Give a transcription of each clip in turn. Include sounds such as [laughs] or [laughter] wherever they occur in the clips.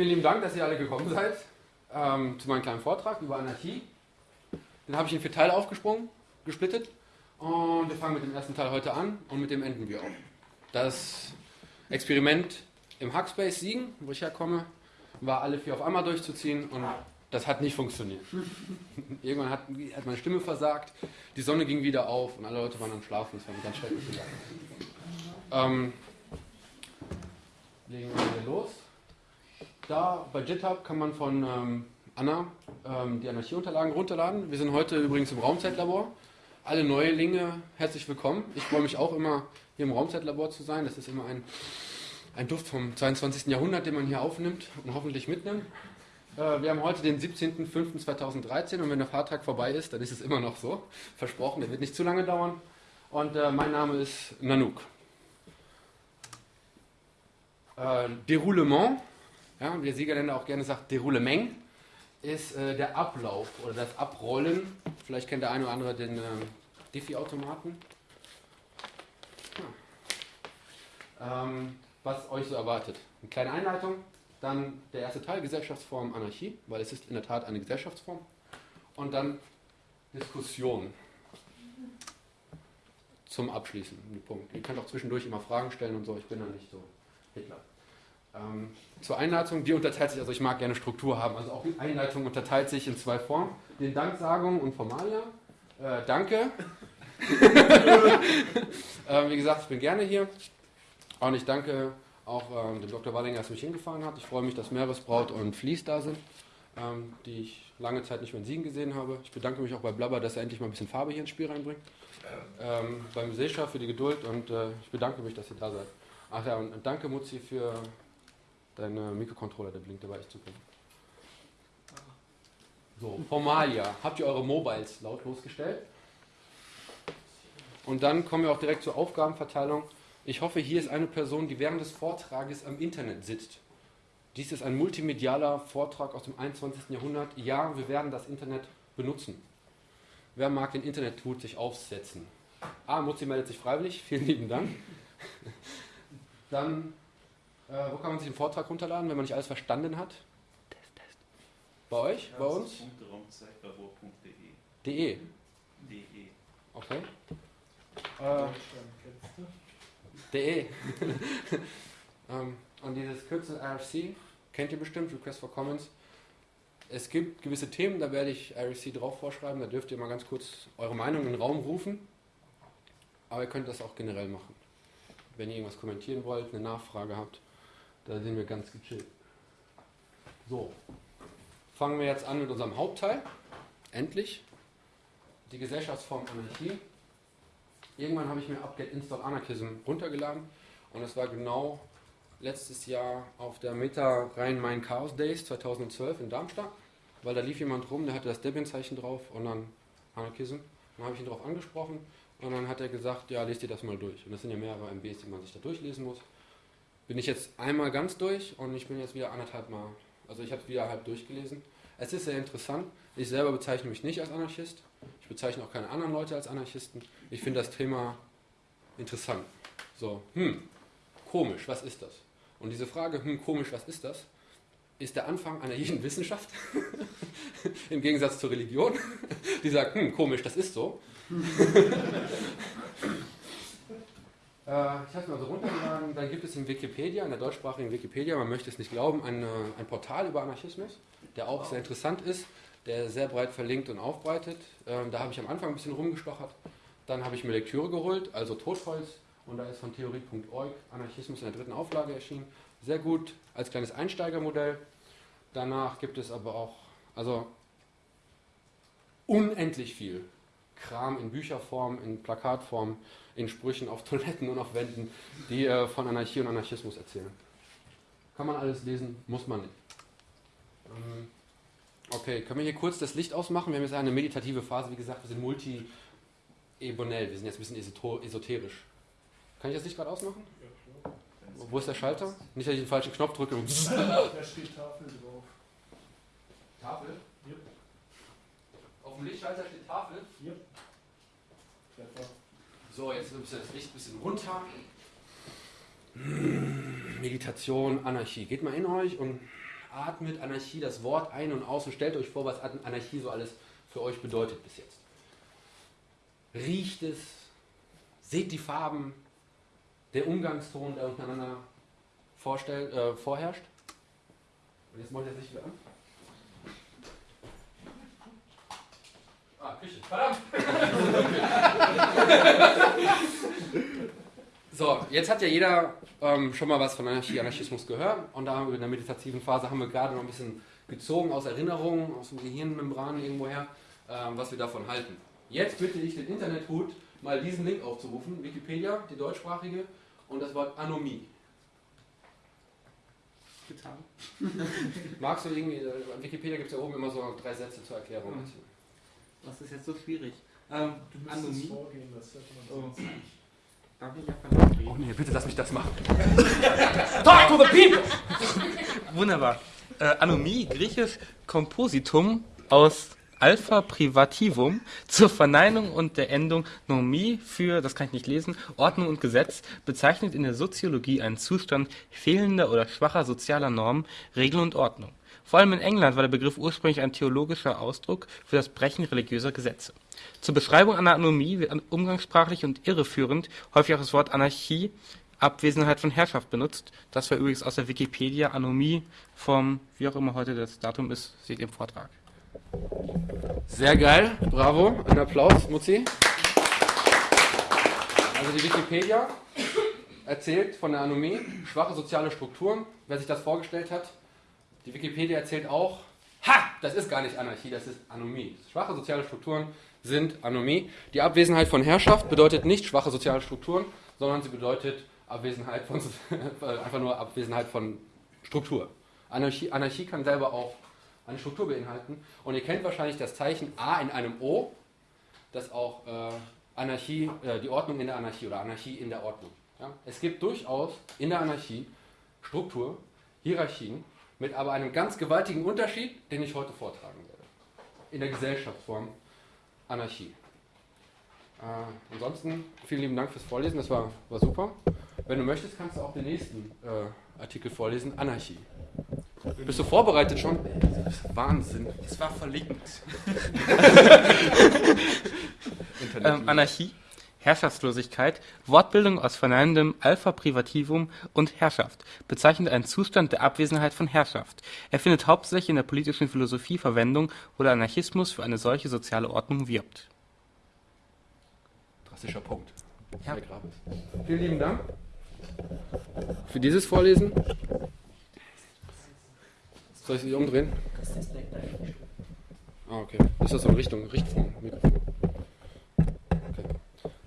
Vielen lieben Dank, dass ihr alle gekommen seid ähm, zu meinem kleinen Vortrag über Anarchie. Den habe ich in vier Teile aufgesprungen, gesplittet. Und wir fangen mit dem ersten Teil heute an und mit dem enden wir auch. Das Experiment im Hackspace Siegen, wo ich herkomme, war alle vier auf einmal durchzuziehen und das hat nicht funktioniert. [laughs] Irgendwann hat, hat, meine Stimme versagt, die Sonne ging wieder auf und alle Leute waren am Schlafen. Das war eine ganz schreckliche Sache. Ähm, legen wir hier los. Da bei GitHub kann man von ähm, Anna ähm, die Anarchieunterlagen runterladen. Wir sind heute übrigens im Raumzeitlabor. Alle Neulinge herzlich willkommen. Ich freue mich auch immer, hier im Raumzeitlabor zu sein. Das ist immer ein, ein Duft vom 22. Jahrhundert, den man hier aufnimmt und hoffentlich mitnimmt. Äh, wir haben heute den 17.05.2013 und wenn der Fahrtag vorbei ist, dann ist es immer noch so. Versprochen, der wird nicht zu lange dauern. Und äh, mein Name ist Nanook. Äh, Deroulement, ja, wie der Siegerländer auch gerne sagt, Deroulement, ist äh, der Ablauf oder das Abrollen. Vielleicht kennt der eine oder andere den äh, Diffie-Automaten. Ja. Ähm, was euch so erwartet. Eine kleine Einleitung, dann der erste Teil, Gesellschaftsform Anarchie, weil es ist in der Tat eine Gesellschaftsform. Und dann Diskussion zum Abschließen. Punkt. Ihr könnt auch zwischendurch immer Fragen stellen und so, ich bin da nicht so Hitler. Ähm, zur Einleitung, die unterteilt sich, also ich mag gerne Struktur haben, also auch die Einleitung unterteilt sich in zwei Formen, den Danksagungen und Formalia. Äh, danke. [laughs] äh, wie gesagt, ich bin gerne hier und ich danke auch ähm, dem Dr. Wallinger, dass er mich hingefahren hat. Ich freue mich, dass Meeresbraut und Fließ da sind, ähm, die ich lange Zeit nicht mehr in Siegen gesehen habe. Ich bedanke mich auch bei Blabber, dass er endlich mal ein bisschen Farbe hier ins Spiel reinbringt. Ähm, beim Seescha für die Geduld und äh, ich bedanke mich, dass ihr da seid. Ach ja, und danke Mutzi für deine Mikrocontroller, der blinkt, der war echt super. So, Formalia. Habt ihr eure Mobiles lautlos gestellt? Und dann kommen wir auch direkt zur Aufgabenverteilung. Ich hoffe, hier ist eine Person, die während des Vortrages am Internet sitzt. Dies ist ein multimedialer Vortrag aus dem 21. Jahrhundert. Ja, wir werden das Internet benutzen. Wer mag den Internet-Tut sich aufsetzen? Ah, Mutzi meldet sich freiwillig. Vielen lieben Dank. Dann, äh, wo kann man sich den Vortrag runterladen, wenn man nicht alles verstanden hat? Test, Test. Bei euch? Bei uns? De. De. Okay. Äh, De. [laughs] ähm, und dieses Kürzel RFC kennt ihr bestimmt, Request for Comments. Es gibt gewisse Themen, da werde ich RFC drauf vorschreiben, da dürft ihr mal ganz kurz eure Meinung in den Raum rufen. Aber ihr könnt das auch generell machen wenn ihr irgendwas kommentieren wollt, eine Nachfrage habt, da sind wir ganz gechillt. So, fangen wir jetzt an mit unserem Hauptteil. Endlich. Die Gesellschaftsform Anarchie. Irgendwann habe ich mir Upget Install Anarchism runtergeladen und es war genau letztes Jahr auf der Meta Rhein-Main Chaos Days 2012 in Darmstadt, weil da lief jemand rum, der hatte das Debian-Zeichen drauf und dann Anarchism. Dann habe ich ihn darauf angesprochen und dann hat er gesagt, ja, lest dir das mal durch. Und das sind ja mehrere MBs, die man sich da durchlesen muss. Bin ich jetzt einmal ganz durch und ich bin jetzt wieder anderthalb Mal. Also ich habe es wieder halb durchgelesen. Es ist sehr interessant. Ich selber bezeichne mich nicht als Anarchist. Ich bezeichne auch keine anderen Leute als Anarchisten. Ich finde das Thema interessant. So, hm, komisch, was ist das? Und diese Frage, hm, komisch, was ist das? ist der Anfang einer jeden [laughs] Wissenschaft, [laughs] im Gegensatz zur Religion, [laughs] die sagt, hm, komisch, das ist so. Äh, ich habe es mal so runtergeladen, dann gibt es in Wikipedia, in der deutschsprachigen Wikipedia, man möchte es nicht glauben, ein, ein Portal über Anarchismus, der auch sehr interessant ist, der sehr breit verlinkt und aufbreitet. Ähm, da habe ich am Anfang ein bisschen rumgestochert, dann habe ich mir Lektüre geholt, also Totholz, und da ist von theorie.org Anarchismus in der dritten Auflage erschienen. Sehr gut als kleines Einsteigermodell. Danach gibt es aber auch also unendlich viel Kram in Bücherform, in Plakatform, in Sprüchen auf Toiletten und auf Wänden, die äh, von Anarchie und Anarchismus erzählen. Kann man alles lesen, muss man nicht. Ähm, okay, können wir hier kurz das Licht ausmachen? Wir haben jetzt eine meditative Phase, wie gesagt, wir sind multi-ebonell, wir sind jetzt ein bisschen esoterisch. Kann ich das Licht gerade ausmachen? Ja, klar. Wo ist der Schalter? Nicht, dass ich den falschen Knopf drücke. [laughs] da steht Tafel drauf. Tafel? Ja. Auf dem Lichtschalter steht Tafel? Ja. So, jetzt nimmst du das Licht ein bisschen runter. Meditation, Anarchie. Geht mal in euch und atmet Anarchie das Wort ein und aus und stellt euch vor, was Anarchie so alles für euch bedeutet bis jetzt. Riecht es, seht die Farben, der Umgangston, der untereinander äh, vorherrscht. Und jetzt macht er sich wieder an. Ah, Küche. Verdammt! [laughs] so, jetzt hat ja jeder ähm, schon mal was von Anarchie, Anarchismus gehört. Und da haben wir in der meditativen Phase haben wir gerade noch ein bisschen gezogen aus Erinnerungen, aus dem Gehirnmembran irgendwoher, ähm, was wir davon halten. Jetzt bitte ich den Internethut, mal diesen Link aufzurufen, Wikipedia, die deutschsprachige, und das Wort Anomie. Getan. [laughs] Magst du irgendwie, äh, Wikipedia gibt es ja oben immer so drei Sätze zur Erklärung. Mhm. Was ist jetzt so schwierig? Ähm, du Anomie. vorgehen, das hätte man oh. Darf ich einfach Oh nee, bitte lass mich das machen. Talk to the people! Wunderbar. Äh, Anomie, griechisch Kompositum aus Alpha Privativum zur Verneinung und der Endung Normie für, das kann ich nicht lesen, Ordnung und Gesetz bezeichnet in der Soziologie einen Zustand fehlender oder schwacher sozialer Normen, Regeln und Ordnung. Vor allem in England war der Begriff ursprünglich ein theologischer Ausdruck für das Brechen religiöser Gesetze. Zur Beschreibung einer Anomie wird umgangssprachlich und irreführend häufig auch das Wort Anarchie, Abwesenheit von Herrschaft benutzt. Das war übrigens aus der Wikipedia Anomie vom, wie auch immer heute das Datum ist, seht ihr im Vortrag. Sehr geil, bravo, ein Applaus, Mutzi. Also die Wikipedia erzählt von der Anomie, schwache soziale Strukturen, wer sich das vorgestellt hat. Die Wikipedia erzählt auch, ha, das ist gar nicht Anarchie, das ist Anomie. Schwache soziale Strukturen sind Anomie. Die Abwesenheit von Herrschaft bedeutet nicht schwache soziale Strukturen, sondern sie bedeutet Abwesenheit von, [laughs] einfach nur Abwesenheit von Struktur. Anarchie, Anarchie kann selber auch eine Struktur beinhalten. Und ihr kennt wahrscheinlich das Zeichen A in einem O, das auch äh, Anarchie, äh, die Ordnung in der Anarchie oder Anarchie in der Ordnung. Ja? Es gibt durchaus in der Anarchie Struktur, Hierarchien, mit aber einem ganz gewaltigen Unterschied, den ich heute vortragen werde. In der Gesellschaftsform Anarchie. Äh, ansonsten vielen lieben Dank fürs Vorlesen, das war, war super. Wenn du möchtest, kannst du auch den nächsten äh, Artikel vorlesen, Anarchie. Bist du vorbereitet schon? Wahnsinn. Es war verlinkt. [laughs] [laughs] ähm, Anarchie, Herrschaftslosigkeit, Wortbildung aus verneinendem Alpha Privativum und Herrschaft bezeichnet einen Zustand der Abwesenheit von Herrschaft. Er findet hauptsächlich in der politischen Philosophie Verwendung, wo der Anarchismus für eine solche soziale Ordnung wirbt. Drastischer Punkt. Ja. Vielen lieben Dank für dieses Vorlesen. Soll ich sie umdrehen? Ah, okay. Ist das so in Richtung Richtfunk, Mikrofon?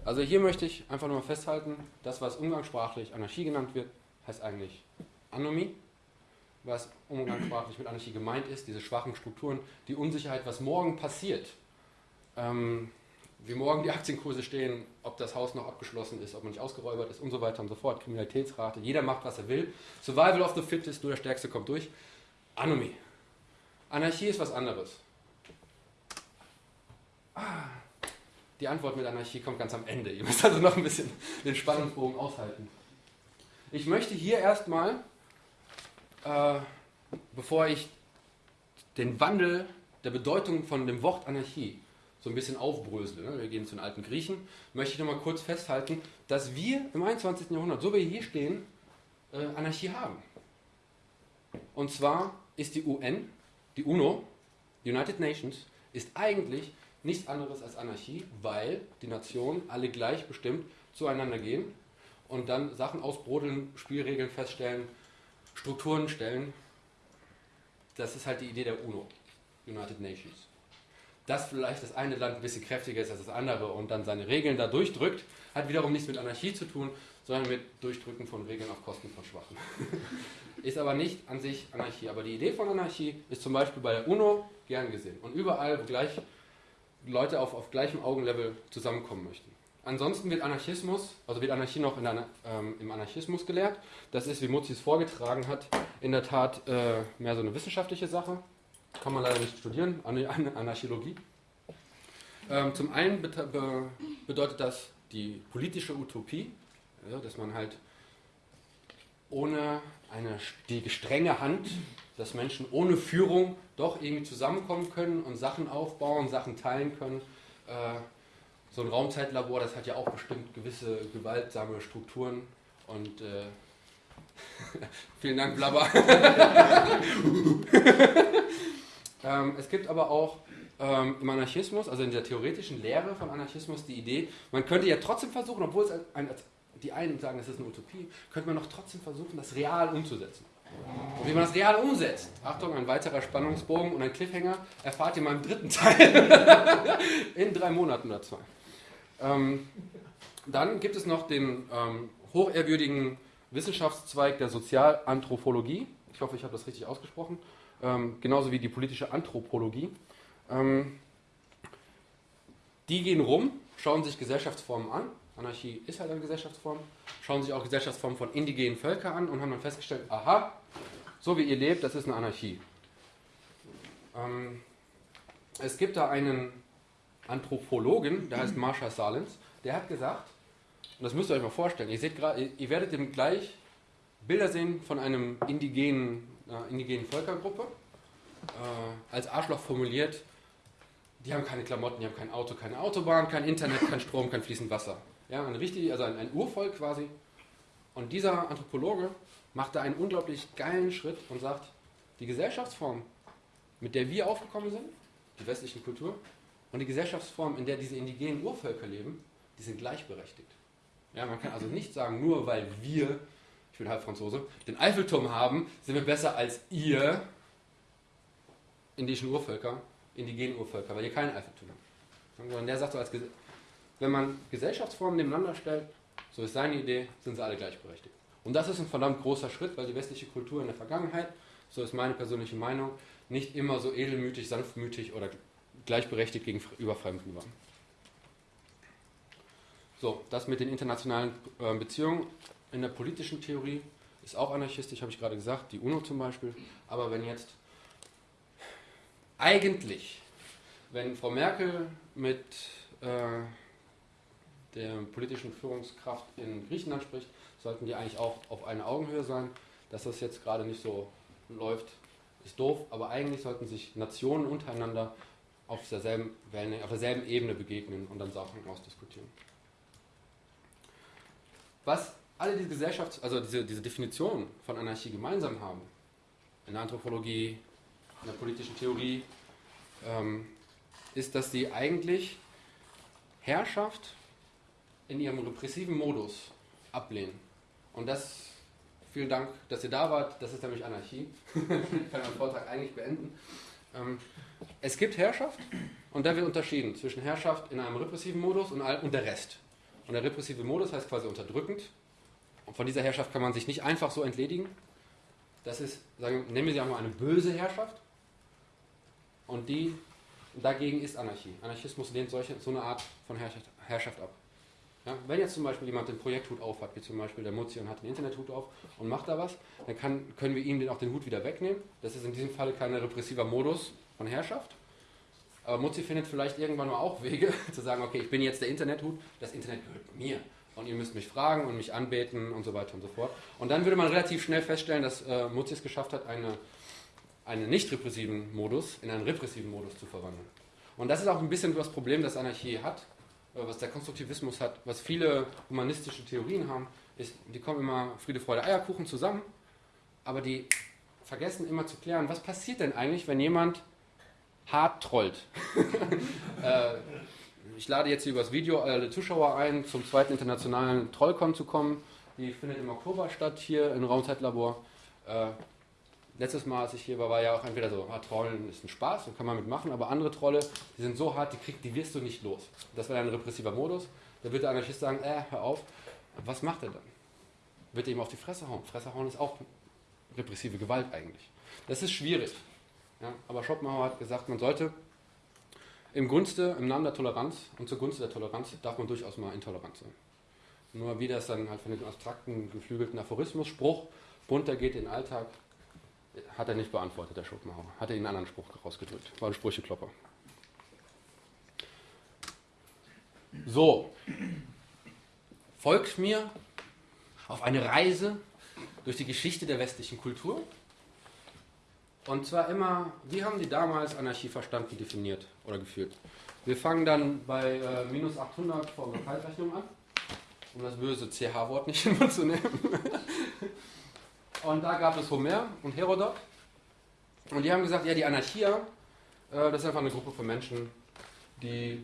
Also hier möchte ich einfach nur mal festhalten, das, was umgangssprachlich Anarchie genannt wird, heißt eigentlich Anomie. Was umgangssprachlich mit Anarchie gemeint ist, diese schwachen Strukturen, die Unsicherheit, was morgen passiert. Ähm, wie morgen die Aktienkurse stehen, ob das Haus noch abgeschlossen ist, ob man nicht ausgeräubert ist und so weiter und so fort. Kriminalitätsrate, jeder macht, was er will. Survival of the Fittest, nur der Stärkste kommt durch. Anomie. Anarchie ist was anderes. Ah, die Antwort mit Anarchie kommt ganz am Ende. [laughs] Ihr müsst also noch ein bisschen den Spannungsbogen aushalten. Ich möchte hier erstmal, äh, bevor ich den Wandel der Bedeutung von dem Wort Anarchie so ein bisschen aufbrösle, ne? wir gehen zu den alten Griechen, möchte ich nochmal kurz festhalten, dass wir im 21. Jahrhundert, so wie wir hier stehen, äh, Anarchie haben. Und zwar ist die UN, die UNO, United Nations, ist eigentlich nichts anderes als Anarchie, weil die Nationen alle gleichbestimmt zueinander gehen und dann Sachen ausbrodeln, Spielregeln feststellen, Strukturen stellen. Das ist halt die Idee der UNO, United Nations. Dass vielleicht das eine Land ein bisschen kräftiger ist als das andere und dann seine Regeln da durchdrückt, hat wiederum nichts mit Anarchie zu tun, sondern mit Durchdrücken von Regeln auf Kosten von Schwachen. [laughs] ist aber nicht an sich Anarchie. Aber die Idee von Anarchie ist zum Beispiel bei der UNO gern gesehen und überall, wo gleich Leute auf, auf gleichem Augenlevel zusammenkommen möchten. Ansonsten wird Anarchismus, also wird Anarchie noch der, ähm, im Anarchismus gelehrt. Das ist, wie Mutzi es vorgetragen hat, in der Tat äh, mehr so eine wissenschaftliche Sache. Kann man leider nicht studieren, Anarchologie. Ähm, zum einen bedeutet das die politische Utopie, ja, dass man halt ohne eine, die strenge Hand dass Menschen ohne Führung doch irgendwie zusammenkommen können und Sachen aufbauen, Sachen teilen können. Äh, so ein Raumzeitlabor, das hat ja auch bestimmt gewisse gewaltsame Strukturen und äh, [laughs] vielen Dank, Blabber. [laughs] ähm, es gibt aber auch ähm, im Anarchismus, also in der theoretischen Lehre von Anarchismus, die Idee, man könnte ja trotzdem versuchen, obwohl es ein, die einen sagen, es ist eine Utopie, könnte man noch trotzdem versuchen, das real umzusetzen. Und wie man das real umsetzt, Achtung, ein weiterer Spannungsbogen und ein Cliffhanger, erfahrt ihr in meinem dritten [laughs] Teil in drei Monaten zwei. Ähm, dann gibt es noch den ähm, hochehrwürdigen Wissenschaftszweig der Sozialanthropologie. Ich hoffe, ich habe das richtig ausgesprochen. Ähm, genauso wie die politische Anthropologie. Ähm, die gehen rum, schauen sich Gesellschaftsformen an. Anarchie ist halt eine Gesellschaftsform. Schauen sich auch Gesellschaftsformen von indigenen Völkern an und haben dann festgestellt, aha, so wie ihr lebt, das ist eine Anarchie. Ähm, es gibt da einen Anthropologen, der heißt Marsha Salins, der hat gesagt, und das müsst ihr euch mal vorstellen, ihr, seht grad, ihr werdet dem gleich Bilder sehen von einem indigenen, äh, indigenen Völkergruppe, äh, als Arschloch formuliert, die haben keine Klamotten, die haben kein Auto, keine Autobahn, kein Internet, kein Strom, kein fließend Wasser. Ja, ein richtig, also ein, ein Urvolk quasi. Und dieser Anthropologe macht da einen unglaublich geilen Schritt und sagt, die Gesellschaftsform, mit der wir aufgekommen sind, die westliche Kultur, und die Gesellschaftsform, in der diese indigenen Urvölker leben, die sind gleichberechtigt. Ja, man kann also nicht sagen, nur weil wir, ich bin halb Franzose, den Eiffelturm haben, sind wir besser als ihr indischen Urvölker, indigenen Urvölker, weil ihr keinen Eiffelturm habt. Sondern der sagt so, als wenn man Gesellschaftsformen nebeneinander stellt, so ist seine Idee, sind sie alle gleichberechtigt. Und das ist ein verdammt großer Schritt, weil die westliche Kultur in der Vergangenheit, so ist meine persönliche Meinung, nicht immer so edelmütig, sanftmütig oder gleichberechtigt gegenüber Fremden war. So, das mit den internationalen äh, Beziehungen in der politischen Theorie ist auch anarchistisch, habe ich gerade gesagt, die UNO zum Beispiel. Aber wenn jetzt eigentlich, wenn Frau Merkel mit äh, der politischen Führungskraft in Griechenland spricht, sollten die eigentlich auch auf einer Augenhöhe sein. Dass das jetzt gerade nicht so läuft, ist doof, aber eigentlich sollten sich Nationen untereinander auf derselben, auf derselben Ebene begegnen und dann Sachen ausdiskutieren. Was alle diese Gesellschafts-, also diese, diese Definition von Anarchie gemeinsam haben, in der Anthropologie, in der politischen Theorie, ähm, ist, dass sie eigentlich Herrschaft in ihrem repressiven Modus ablehnen. Und das, vielen Dank, dass ihr da wart, das ist nämlich Anarchie. ich [laughs] kann meinen Vortrag eigentlich beenden. Ähm, es gibt Herrschaft und da wird unterschieden zwischen Herrschaft in einem repressiven Modus und, der Rest. Und der repressive Modus heißt quasi unterdrückend. Und von dieser Herrschaft kann man sich nicht einfach so entledigen. Das ist, sagen, nennen wir sie einmal eine böse Herrschaft. Und die dagegen ist Anarchie. Anarchismus lehnt solche, so eine Art von Herrschaft ab. Ja, wenn jetzt zum Beispiel jemand den Projekthut auf hat, wie zum Beispiel der Mutzi und hat den Internethut auf und macht da was, dann kann, können wir ihm den auch den Hut wieder wegnehmen. Das ist in diesem Fall kein repressiver Modus von Herrschaft. Aber Mutzi findet vielleicht irgendwann mal auch Wege [laughs] zu sagen, okay, ich bin jetzt der Internethut, das Internet gehört mir. Und ihr müsst mich fragen und mich anbeten und so weiter und so fort. Und dann würde man relativ schnell feststellen, dass äh, Mutzi es geschafft hat, eine, einen nicht repressiven Modus in einen repressiven Modus zu verwandeln. Und das ist auch ein bisschen das Problem, das Anarchie hat, was der Konstruktivismus hat, was viele humanistische Theorien haben, ist, die kommen immer Friede, Freude, Eierkuchen zusammen, aber die vergessen immer zu klären, was passiert denn eigentlich, wenn jemand hart trollt. [laughs] äh, ich lade jetzt hier übers Video alle Zuschauer ein, zum zweiten internationalen Trollcon zu kommen. Die findet im Oktober statt, hier im Raumzeitlabor. Äh, letztes Mal, als ich hier war, war ja auch entweder so, ah, Trollen ist ein Spaß, kann man mitmachen, aber andere Trolle, die sind so hart, die, krieg, die wirst du nicht los. Das wäre ein repressiver Modus. Da wird der Anarchist sagen, äh, hör auf. Was macht er dann? Wird er ihm auf die Fresse hauen? Fresse hauen ist auch repressive Gewalt eigentlich. Das ist schwierig. Ja, aber Schopenhauer hat gesagt, man sollte im Gunste, im Namen der Toleranz und zur Gunst der Toleranz darf man durchaus mal intolerant sein. Nur wie das dann halt von dem abstrakten, geflügelten Aphorismus, Spruch, bunter geht in den Alltag, hat er nicht beantwortet, der Schopenhauer. Hat er einen anderen Spruch rausgedrückt. War ein Sprücheklopper. So. Folgt mir auf eine Reise durch die Geschichte der westlichen Kultur. Und zwar immer, wie haben die damals Anarchie verstanden, definiert oder gefühlt? Wir fangen dann bei äh, minus 800 vor unserer Zeitrechnung an, um das böse CH-Wort nicht [laughs] immer zu nehmen. Und da gab es Homer und Herodot. Und die haben gesagt, ja, die Anarchier, äh, das ist einfach eine Gruppe von Menschen, die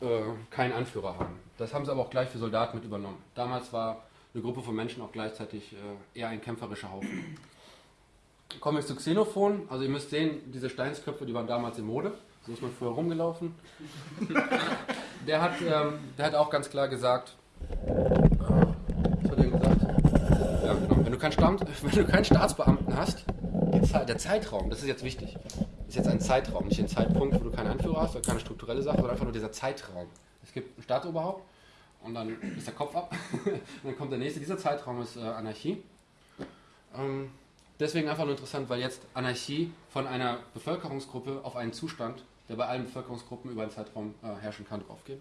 äh, keinen Anführer haben. Das haben sie aber auch gleich für Soldaten mit übernommen. Damals war eine Gruppe von Menschen auch gleichzeitig äh, eher ein kämpferischer Haufen. Kommen wir zu Xenophon. Also ihr müsst sehen, diese Steinsköpfe, die waren damals in Mode. So ist man früher rumgelaufen. [laughs] der, hat, ähm, der hat auch ganz klar gesagt, äh, was hat er gesagt? Ja, genau. Wenn du keinen, Stamm, [laughs] wenn du keinen Staatsbeamten hast, der Zeitraum, das ist jetzt wichtig, ist jetzt ein Zeitraum, nicht ein Zeitpunkt, wo du keinen Anführer hast oder keine strukturelle Sache, sondern einfach nur dieser Zeitraum. Es gibt ein Staatsoberhaupt und dann ist der Kopf ab [laughs] und dann kommt der nächste. Dieser Zeitraum ist äh, Anarchie. Ähm, deswegen einfach nur interessant, weil jetzt Anarchie von einer Bevölkerungsgruppe auf einen Zustand, der bei allen Bevölkerungsgruppen über einen Zeitraum äh, herrschen kann, draufgeht.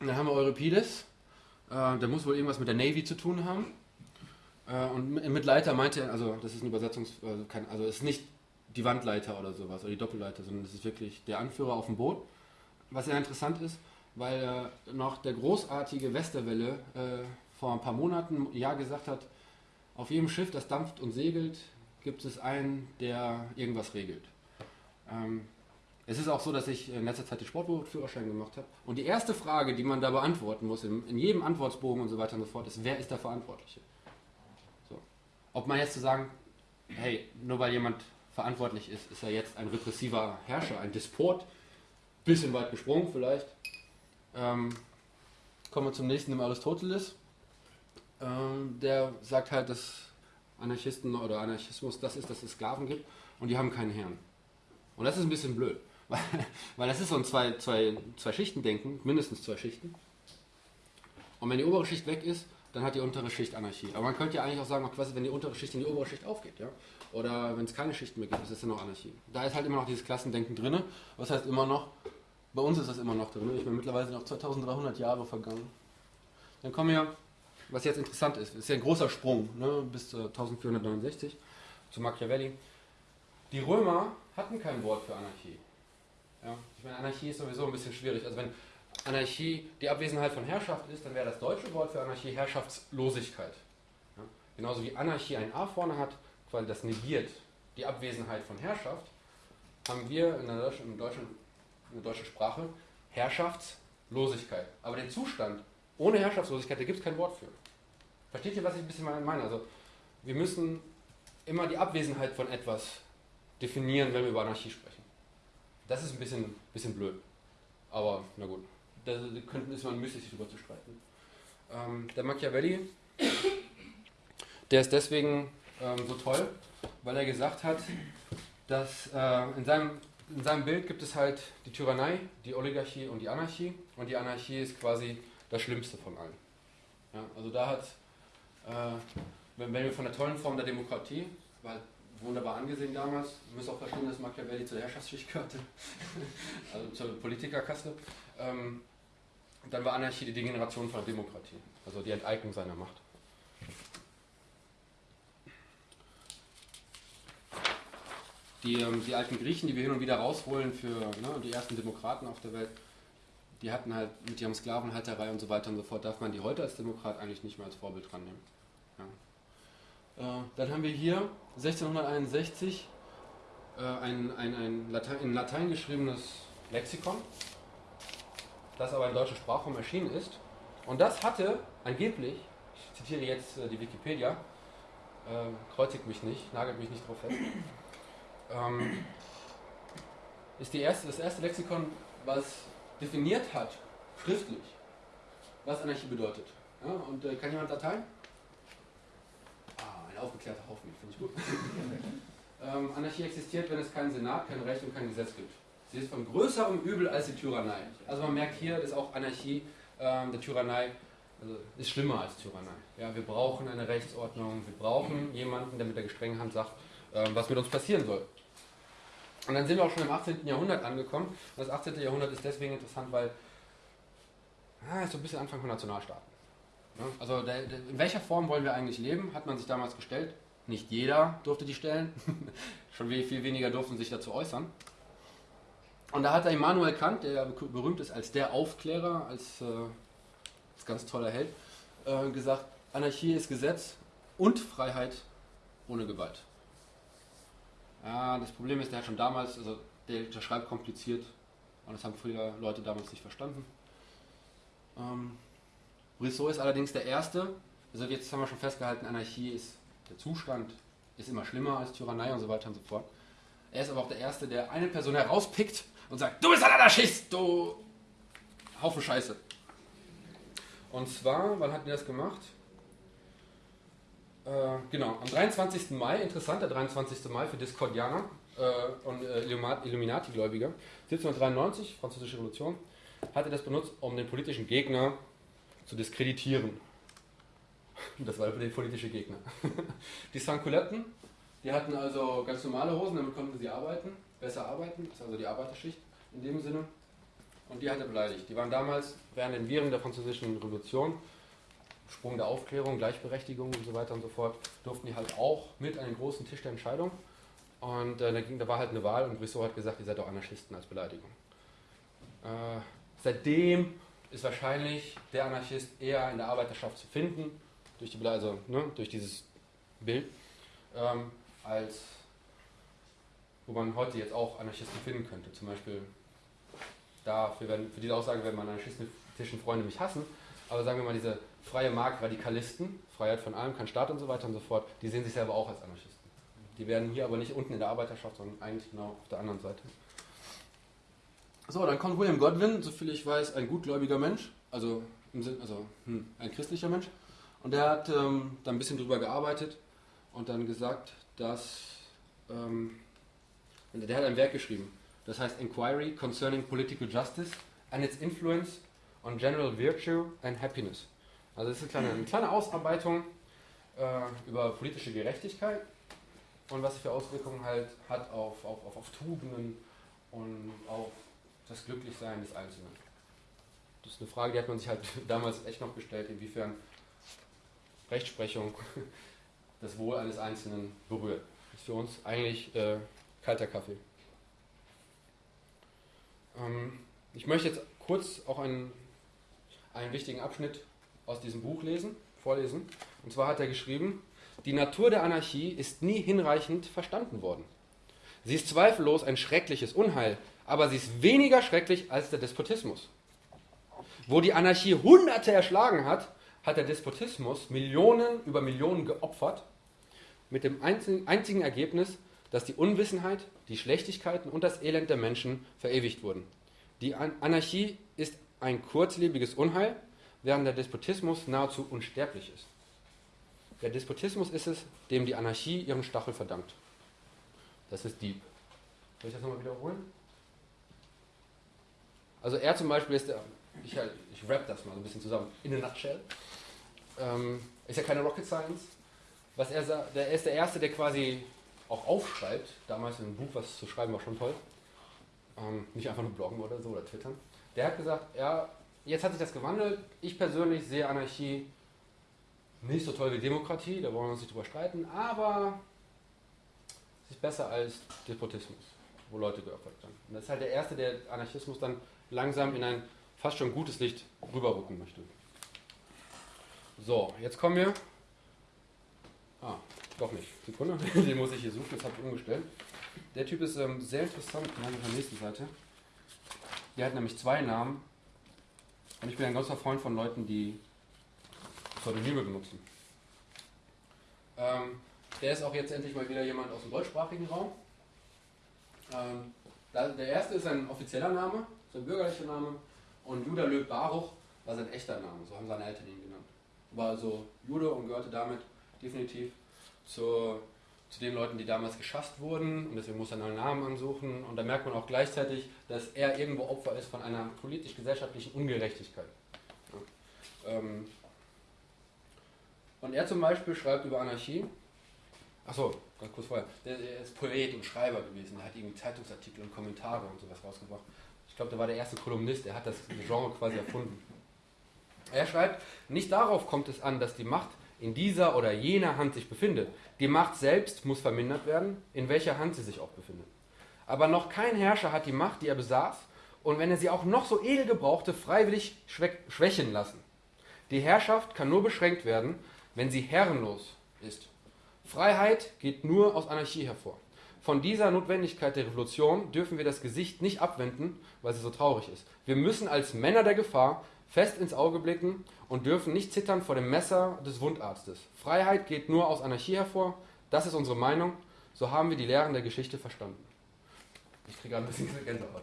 Dann haben wir Euripides, äh, der muss wohl irgendwas mit der Navy zu tun haben. Äh, und mit Leiter meinte er, also das ist ein Übersetzungs... Also, kein, also es ist nicht die Wandleiter oder sowas, oder die Doppelleiter, sondern es ist wirklich der Anführer auf dem Boot. Was sehr interessant ist, weil äh, noch der großartige Westerwelle äh, vor ein paar Monaten ja gesagt hat, auf jedem Schiff, das dampft und segelt, gibt es einen, der irgendwas regelt. Ähm, es ist auch so, dass ich in letzter Zeit den Sportbootführerschein gemacht habe. Und die erste Frage, die man da beantworten muss, in, in, jedem Antwortbogen und so weiter und so fort, ist, wer ist der Verantwortliche? So. Ob man jetzt zu sagen, hey, nur weil jemand verantwortlich ist, ist er jetzt ein repressiver Herrscher, ein Despot, bisschen weit gesprungen vielleicht. Ähm, kommen wir zum nächsten, dem Aristoteles. Ähm, der sagt halt, dass Anarchisten oder Anarchismus das ist, dass es Sklaven gibt und die haben keinen Herrn. Und das ist ein bisschen blöd, [laughs] weil, weil das ist so ein zwei, zwei, zwei Schichten denken, mindestens zwei Schichten. Und wenn die obere Schicht weg ist, dann hat die untere Schicht Anarchie. Aber man könnte ja eigentlich auch sagen, quasi, wenn die untere Schicht in die obere Schicht aufgeht, ja, oder wenn es keine Schichten mehr gibt, ist es ja noch Anarchie. Da ist halt immer noch dieses Klassendenken drin. Was heißt immer noch? Bei uns ist das immer noch drin. Ich bin mittlerweile noch 2300 Jahre vergangen. Dann kommen wir was jetzt interessant ist, ist ja ein großer Sprung ne, bis äh, 1469 zu Machiavelli. Die Römer hatten kein Wort für Anarchie. Ja, ich meine, Anarchie ist sowieso ein bisschen schwierig. Also wenn Anarchie die Abwesenheit von Herrschaft ist, dann wäre das deutsche Wort für Anarchie Herrschaftslosigkeit. Ja, genauso wie Anarchie ein A vorne hat, weil das negiert die Abwesenheit von Herrschaft, haben wir in der deutschen, in deutschen, in der deutschen Sprache Herrschaftslosigkeit. Aber den Zustand ohne Herrschaftslosigkeit, da gibt es kein Wort für. Versteht ihr, was ich ein bisschen meine? Also, wir müssen immer die Abwesenheit von etwas definieren, wenn wir über Anarchie sprechen. Das ist ein bisschen, bisschen blöd. Aber na gut, da könnten ist man müßig, sich darüber zu streiten. Ähm, der Machiavelli, der ist deswegen ähm, so toll, weil er gesagt hat, dass äh, in, seinem, in seinem Bild gibt es halt die Tyrannei, die Oligarchie und die Anarchie. Und die Anarchie ist quasi das Schlimmste von allen. Ja, also da hat, äh, wenn, wenn wir von der tollen Form der Demokratie, war wunderbar angesehen damals, wir müssen auch verstehen, dass Machiavelli zur Herrschaftsschicht gehörte, [laughs] also zur Politikerkaste, ähm, dann war Anarchie die Degeneration von Demokratie, also die Enteignung seiner Macht. Die, ähm, die alten Griechen, die wir hin und wieder rausholen für ne, die ersten Demokraten auf der Welt, die hatten halt mit ihrem Sklavenhalterei und so weiter und so fort, darf man die heute als Demokrat eigentlich nicht mehr als Vorbild dran nehmen. Ja. Äh, dann haben wir hier 1661 äh, ein, ein, ein Latein, in Latein geschriebenes Lexikon, das aber in deutscher Sprachraum erschienen ist. Und das hatte angeblich, ich zitiere jetzt äh, die Wikipedia, äh, kreuzigt mich nicht, nagelt mich nicht drauf fest, ähm, ist die erste, das erste Lexikon, was definiert hat, schriftlich, was Anarchie bedeutet. Ja, und äh, kann jemand Dateien? Ah, ein aufgeklärter Haufen, finde ich gut. [laughs] ähm, Anarchie existiert, wenn es keinen Senat, kein Recht und kein Gesetz gibt. Sie ist von größerem Übel als die Tyrannei. Also man merkt hier, dass auch Anarchie ähm, der Tyrannei also ist schlimmer als Tyrannei. Ja, wir brauchen eine Rechtsordnung, wir brauchen jemanden, der mit der gestrengen Hand sagt, ähm, was mit uns passieren soll. Und dann sind wir auch schon im 18. Jahrhundert angekommen. Und das 18. Jahrhundert ist deswegen interessant, weil ah, so ein bisschen Anfang von Nationalstaaten. Ja, also der, der, in welcher Form wollen wir eigentlich leben, hat man sich damals gestellt. Nicht jeder durfte die stellen. [laughs] Schon viel weniger durften sich dazu äußern. Und da hat er Immanuel Kant, der berühmt ist als der Aufklärer, als, äh, als ganz toller Held, äh, gesagt, Anarchie ist Gesetz und Freiheit ohne Gewalt. Ja, das Problem ist, der hat schon damals, also der, der schreibt kompliziert und das haben viele Leute damals nicht verstanden. Ähm, Rousseau ist allerdings der Erste, also jetzt haben wir schon festgehalten, Anarchie ist der Zustand, ist immer schlimmer als Tyrannei und so weiter und so fort. Er ist aber auch der Erste, der eine Person herauspickt und sagt, du bist ein Anarchist, du Haufen Scheiße. Und zwar, wann hat er das gemacht? Äh, genau, am 23. Mai, interessant, der 23. Mai für Discordianer äh, und äh, Illuminati-Gläubiger, 1793, Französische Revolution, hat er das benutzt, um den politischen Gegner zu diskreditieren. [laughs] Das war der politische Gegner. [laughs] Die Sankuletten, die hatten also ganz normale Hosen, damit konnten sie arbeiten, besser arbeiten, das ist also die Arbeiterschicht in dem Sinne. Und die hat er beleidigt. Die waren damals während den Viren der Französischen Revolution, Sprung der Aufklärung, Gleichberechtigung und so weiter und so fort, durften die halt auch mit an den großen Tisch der Entscheidung. Und äh, da, ging, da war halt eine Wahl und Brissot hat gesagt, ihr seid doch Anarchisten als Beleidigung. Äh, seitdem ist wahrscheinlich der Anarchist eher in der Arbeiterschaft zu finden, durch, die, also, ne, durch dieses Bild, ähm, als wo man heute jetzt auch Anarchisten finden könnte. Zum Beispiel dafür werden, für diese Aussage werden meine anarchistischen Freunde mich hassen, aber sagen wir mal, diese freie Markt-Radikalisten, Freiheit von allem, kein Staat und so weiter und so fort, die sehen sich selber auch als Anarchisten. Die werden hier aber nicht unten in der Arbeiterschaft, sondern eigentlich genau auf der anderen Seite. So, dann kommt William Godwin, soviel ich weiß, ein gutgläubiger Mensch, also, im Sinn, also hm, ein christlicher Mensch. Und der hat ähm, da ein bisschen drüber gearbeitet und dann gesagt, dass ähm, der hat ein Werk geschrieben, das heißt Inquiry Concerning Political Justice and its Influence on General Virtue and Happiness. Also das ist eine kleine, eine kleine Ausarbeitung äh, über politische Gerechtigkeit und was für Auswirkungen halt hat auf, auf, auf, auf Tugenden und auf das Glücklichsein des Einzelnen. Das ist eine Frage, die hat man sich halt [laughs] damals echt noch gestellt, inwiefern Rechtsprechung [laughs] das Wohl eines Einzelnen berührt. Das ist für uns eigentlich äh, kalter Kaffee. Ähm, ich möchte jetzt kurz auch einen, einen wichtigen Abschnitt aus diesem Buch lesen, vorlesen. Und zwar hat er geschrieben, die Natur der Anarchie ist nie hinreichend verstanden worden. Sie ist zweifellos ein schreckliches Unheil, aber sie ist weniger schrecklich als der Despotismus. Wo die Anarchie Hunderte erschlagen hat, hat der Despotismus Millionen über Millionen geopfert, mit dem einzigen Ergebnis, dass die Unwissenheit, die Schlechtigkeiten und das Elend der Menschen verewigt wurden. Die Anarchie ist ein kurzlebiges Unheil, während der Despotismus nahezu unsterblich ist. Der Despotismus ist es, dem die Anarchie ihren Stachel verdankt. Das ist Dieb. Soll ich das nochmal wiederholen? Also er zum Beispiel ist der, ich, ich rap das mal so ein bisschen zusammen, in a nutshell. Ähm, ist ja keine Rocket Science. Was er der, er ist der Erste, der quasi auch aufschreibt, damals in einem Buch was zu schreiben war schon toll, ähm, nicht einfach nur bloggen oder so oder twittern, der hat gesagt, ja, jetzt hat sich das gewandelt, ich persönlich sehe Anarchie nicht so toll wie Demokratie, da wollen wir uns nicht drüber streiten, aber es ist besser als Despotismus, wo Leute geopfert werden. Und das ist halt der Erste, der Anarchismus dann langsam in ein fast schon gutes Licht rüberrücken möchte. So, jetzt kommen wir. Ah, doch nicht. Sekunde, [laughs] den muss ich hier suchen, das habe ich umgestellt. Der Typ ist ähm, sehr interessant, den habe ich auf der nächsten Seite. Der hat nämlich zwei Namen. Und ich bin ein großer Freund von Leuten, die Pseudonyme benutzen. Ähm, der ist auch jetzt endlich mal wieder jemand aus dem deutschsprachigen Raum. Ähm, der erste ist ein offizieller Name, sein bürgerlicher Name. Und Judah Löb Baruch war sein echter Name, so haben seine Eltern ihn genannt. War also Jude und gehörte damit definitiv zu, zu den Leuten, die damals geschafft wurden und deswegen muss er einen Namen ansuchen und da merkt man auch gleichzeitig, dass er irgendwo Opfer ist von einer politisch-gesellschaftlichen Ungerechtigkeit. Ja. Ähm und er zum Beispiel schreibt über Anarchie, achso, ganz kurz vorher, der ist Poet und Schreiber gewesen, er hat irgendwie Zeitungsartikel und Kommentare und sowas rausgebracht. Ich glaube, der war der erste Kolumnist, er hat das Genre quasi erfunden. Er schreibt, nicht darauf kommt es an, dass die Macht in dieser oder jener Hand sich befindet. Die Macht selbst muss vermindert werden, in welcher Hand sie sich auch befindet. Aber noch kein Herrscher hat die Macht, die er besaß, und wenn er sie auch noch so edel gebrauchte, freiwillig schwächen lassen. Die Herrschaft kann nur beschränkt werden, wenn sie herrenlos ist. Freiheit geht nur aus Anarchie hervor. Von dieser Notwendigkeit der Revolution dürfen wir das Gesicht nicht abwenden, weil sie so traurig ist. Wir müssen als Männer der Gefahr fest ins Auge blicken und dürfen nicht zittern vor dem Messer des Wundarztes. Freiheit geht nur aus Anarchie hervor, das ist unsere Meinung, so haben wir die Lehren der Geschichte verstanden. Ich kriege ein bisschen Gänsehaut.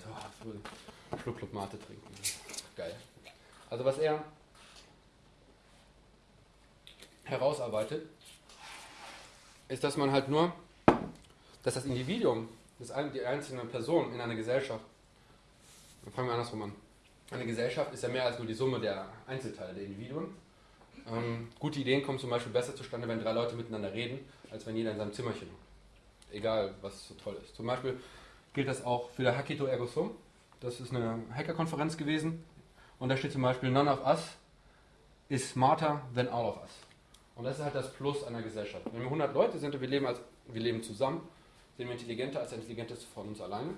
Oh, Schluck, Schluck Mate trinken. Geil. Also was er herausarbeitet, ist, dass man halt nur, dass das Individuum, das, die einzelne Person in einer Gesellschaft, dann fangen wir andersrum an. Eine Gesellschaft ist ja mehr als nur die Summe der Einzelteile der Individuen. Ähm, gute Ideen kommen zum Beispiel besser zustande, wenn drei Leute miteinander reden, als wenn jeder in seinem Zimmerchen. Egal, was so toll ist. Zum Beispiel gilt das auch für der Hackito Ergo Sum. Das ist eine Hackerkonferenz gewesen. Und da steht zum Beispiel, none of us is smarter than all of us. Und das ist halt das Plus einer Gesellschaft. Wenn wir 100 Leute sind und wir leben, als, wir leben zusammen, sind wir intelligenter als der intelligenteste von uns alleine.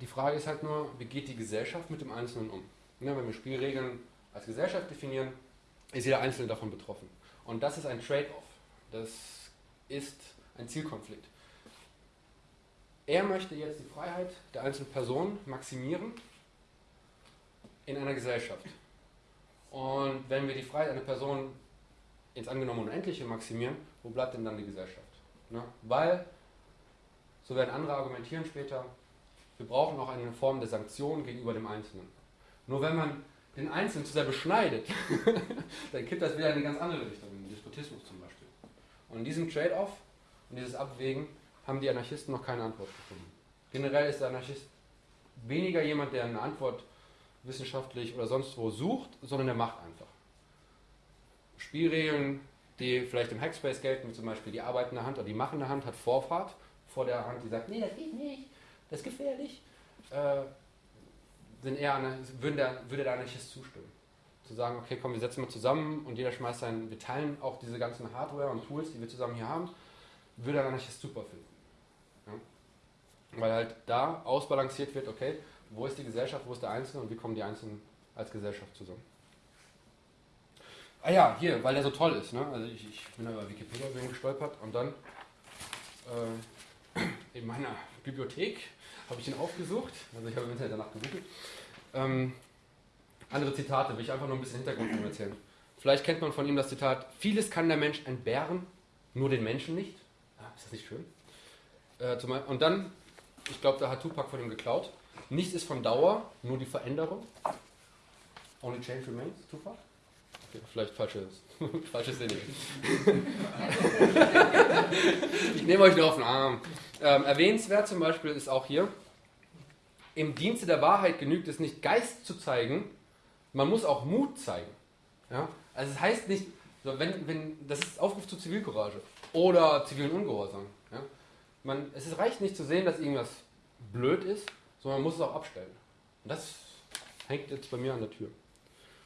Die Frage ist halt nur, wie geht die Gesellschaft mit dem Einzelnen um? Ja, wenn wir Spielregeln als Gesellschaft definieren, ist jeder Einzelne davon betroffen. Und das ist ein Trade-off. Das ist ein Zielkonflikt. Er möchte jetzt die Freiheit der einzelnen Person maximieren in einer Gesellschaft. Und wenn wir die Freiheit einer Person ins angenommen Unendliche maximieren, wo bleibt denn dann die Gesellschaft? Ne? Weil, so werden andere argumentieren später, wir brauchen auch eine Form der Sanktion gegenüber dem Einzelnen. Nur wenn man den Einzelnen zu sehr beschneidet, [laughs] dann kippt das wieder in eine ganz andere Richtung, in den Despotismus zum Beispiel. Und in diesem Trade-off und dieses Abwägen haben die Anarchisten noch keine Antwort gefunden. Generell ist der Anarchist weniger jemand, der eine Antwort wissenschaftlich oder sonst wo sucht, sondern der macht einfach. Spielregeln, die vielleicht im Hackspace gelten, wie zum Beispiel die arbeitende Hand oder die machende Hand, hat Vorfahrt vor der Hand, die sagt, nee, das geht nicht, das ist gefährlich, äh, sind eher eine, würde, der, würde der Anarchist zustimmen. Zu sagen, okay, komm, wir setzen mal zusammen und jeder schmeißt sein, wir teilen auch diese ganzen Hardware und Tools, die wir zusammen hier haben, würde der Anarchist super finden. Ja? Weil halt da ausbalanciert wird, okay, wo ist die Gesellschaft, wo ist der Einzelne und wie kommen die Einzelnen als Gesellschaft zusammen. Ah ja, hier, weil der so toll ist. Ne? Also ich, ich bin über Wikipedia gestolpert und dann äh, [clears throat] in meiner Bibliothek habe ich ihn aufgesucht. Also ich habe im Internet danach gegoogelt. Ähm, andere Zitate, will ich einfach nur ein bisschen Hintergrund erzählen. Vielleicht kennt man von ihm das Zitat, vieles kann der Mensch entbehren, nur den Menschen nicht. Ah, ist das nicht schön? Äh, und dann, ich glaube, da hat Tupac von ihm geklaut. Nichts ist von Dauer, nur die Veränderung. Only change remains, Tupac? Vielleicht falsches, [laughs] falsches Sinne. [laughs] ich nehme euch nur auf den Arm. Ähm, erwähnenswert zum Beispiel ist auch hier, im Dienste der Wahrheit genügt es nicht, Geist zu zeigen, man muss auch Mut zeigen. Ja? Also es heißt nicht, wenn, wenn, das ist Aufruf zur Zivilcourage oder zivilen Ungehorsam. Ja? Man, es reicht nicht zu sehen, dass irgendwas blöd ist, sondern man muss es auch abstellen. Und das hängt jetzt bei mir an der Tür.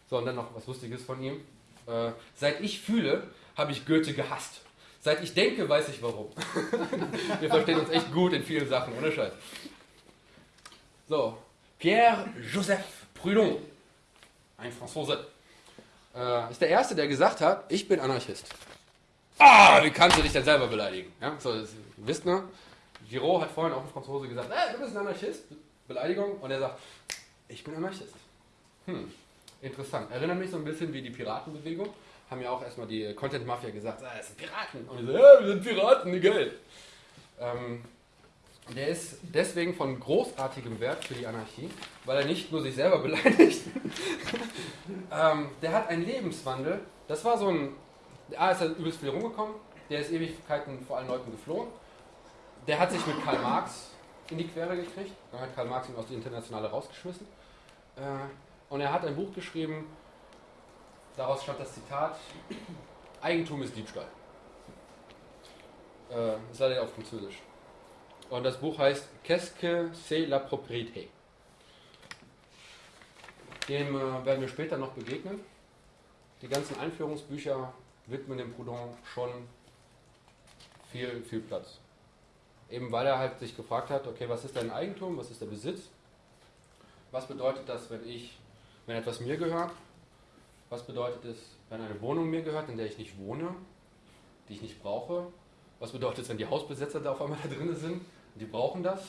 So, und dann noch was Lustiges von ihm. Äh, seit ich fühle, habe ich Goethe gehasst. Seit ich denke, weiß ich warum. [laughs] Wir verstehen uns echt gut in vielen Sachen, ohne Scheiß. So, Pierre-Joseph Proudhon, ein Franzose, äh, ist der Erste, der gesagt hat, ich bin Anarchist. Ah, wie kannst du dich denn selber beleidigen? Ja, so, das, ihr wisst ne? Giraud hat vorhin auch ein Franzose gesagt, äh, du bist ein Anarchist. Beleidigung. Und er sagt, ich bin Anarchist. Hm, interessant. Erinnert mich so ein bisschen wie die Piratenbewegung. Haben ja auch erstmal die Content Mafia gesagt, ah, es sind Piraten. Und ich so, ja, wir sind Piraten, geil. Ähm, der ist deswegen von großartigem Wert für die Anarchie, weil er nicht nur sich selber [laughs] beleidigt. ähm, der hat einen Lebenswandel. Das war so ein. A ist er übelst viel rumgekommen, der ist Ewigkeiten vor allen Leuten geflohen. Der hat sich mit Karl Marx in die Quere gekriegt. Dann hat Karl Marx ihn aus der Internationale rausgeschmissen. Äh, und er hat ein Buch geschrieben, daraus stammt das Zitat, Eigentum ist Diebstahl. Äh, ist leider auf Französisch. Und das Buch heißt Qu'est-ce que c'est la propriété? Dem äh, werden wir später noch begegnen. die ganzen Einführungsbücher widmen dem Proudhon schon viel, viel Platz. Eben weil er halt sich gefragt hat, okay, was ist dein Eigentum, was ist der Besitz? Was bedeutet das, wenn ich, wenn etwas mir gehört? Was bedeutet es, wenn eine Wohnung mir gehört, in der ich nicht wohne, die ich nicht brauche? Was bedeutet es, wenn die Hausbesetzer da auf einmal da drin sind? Die brauchen das.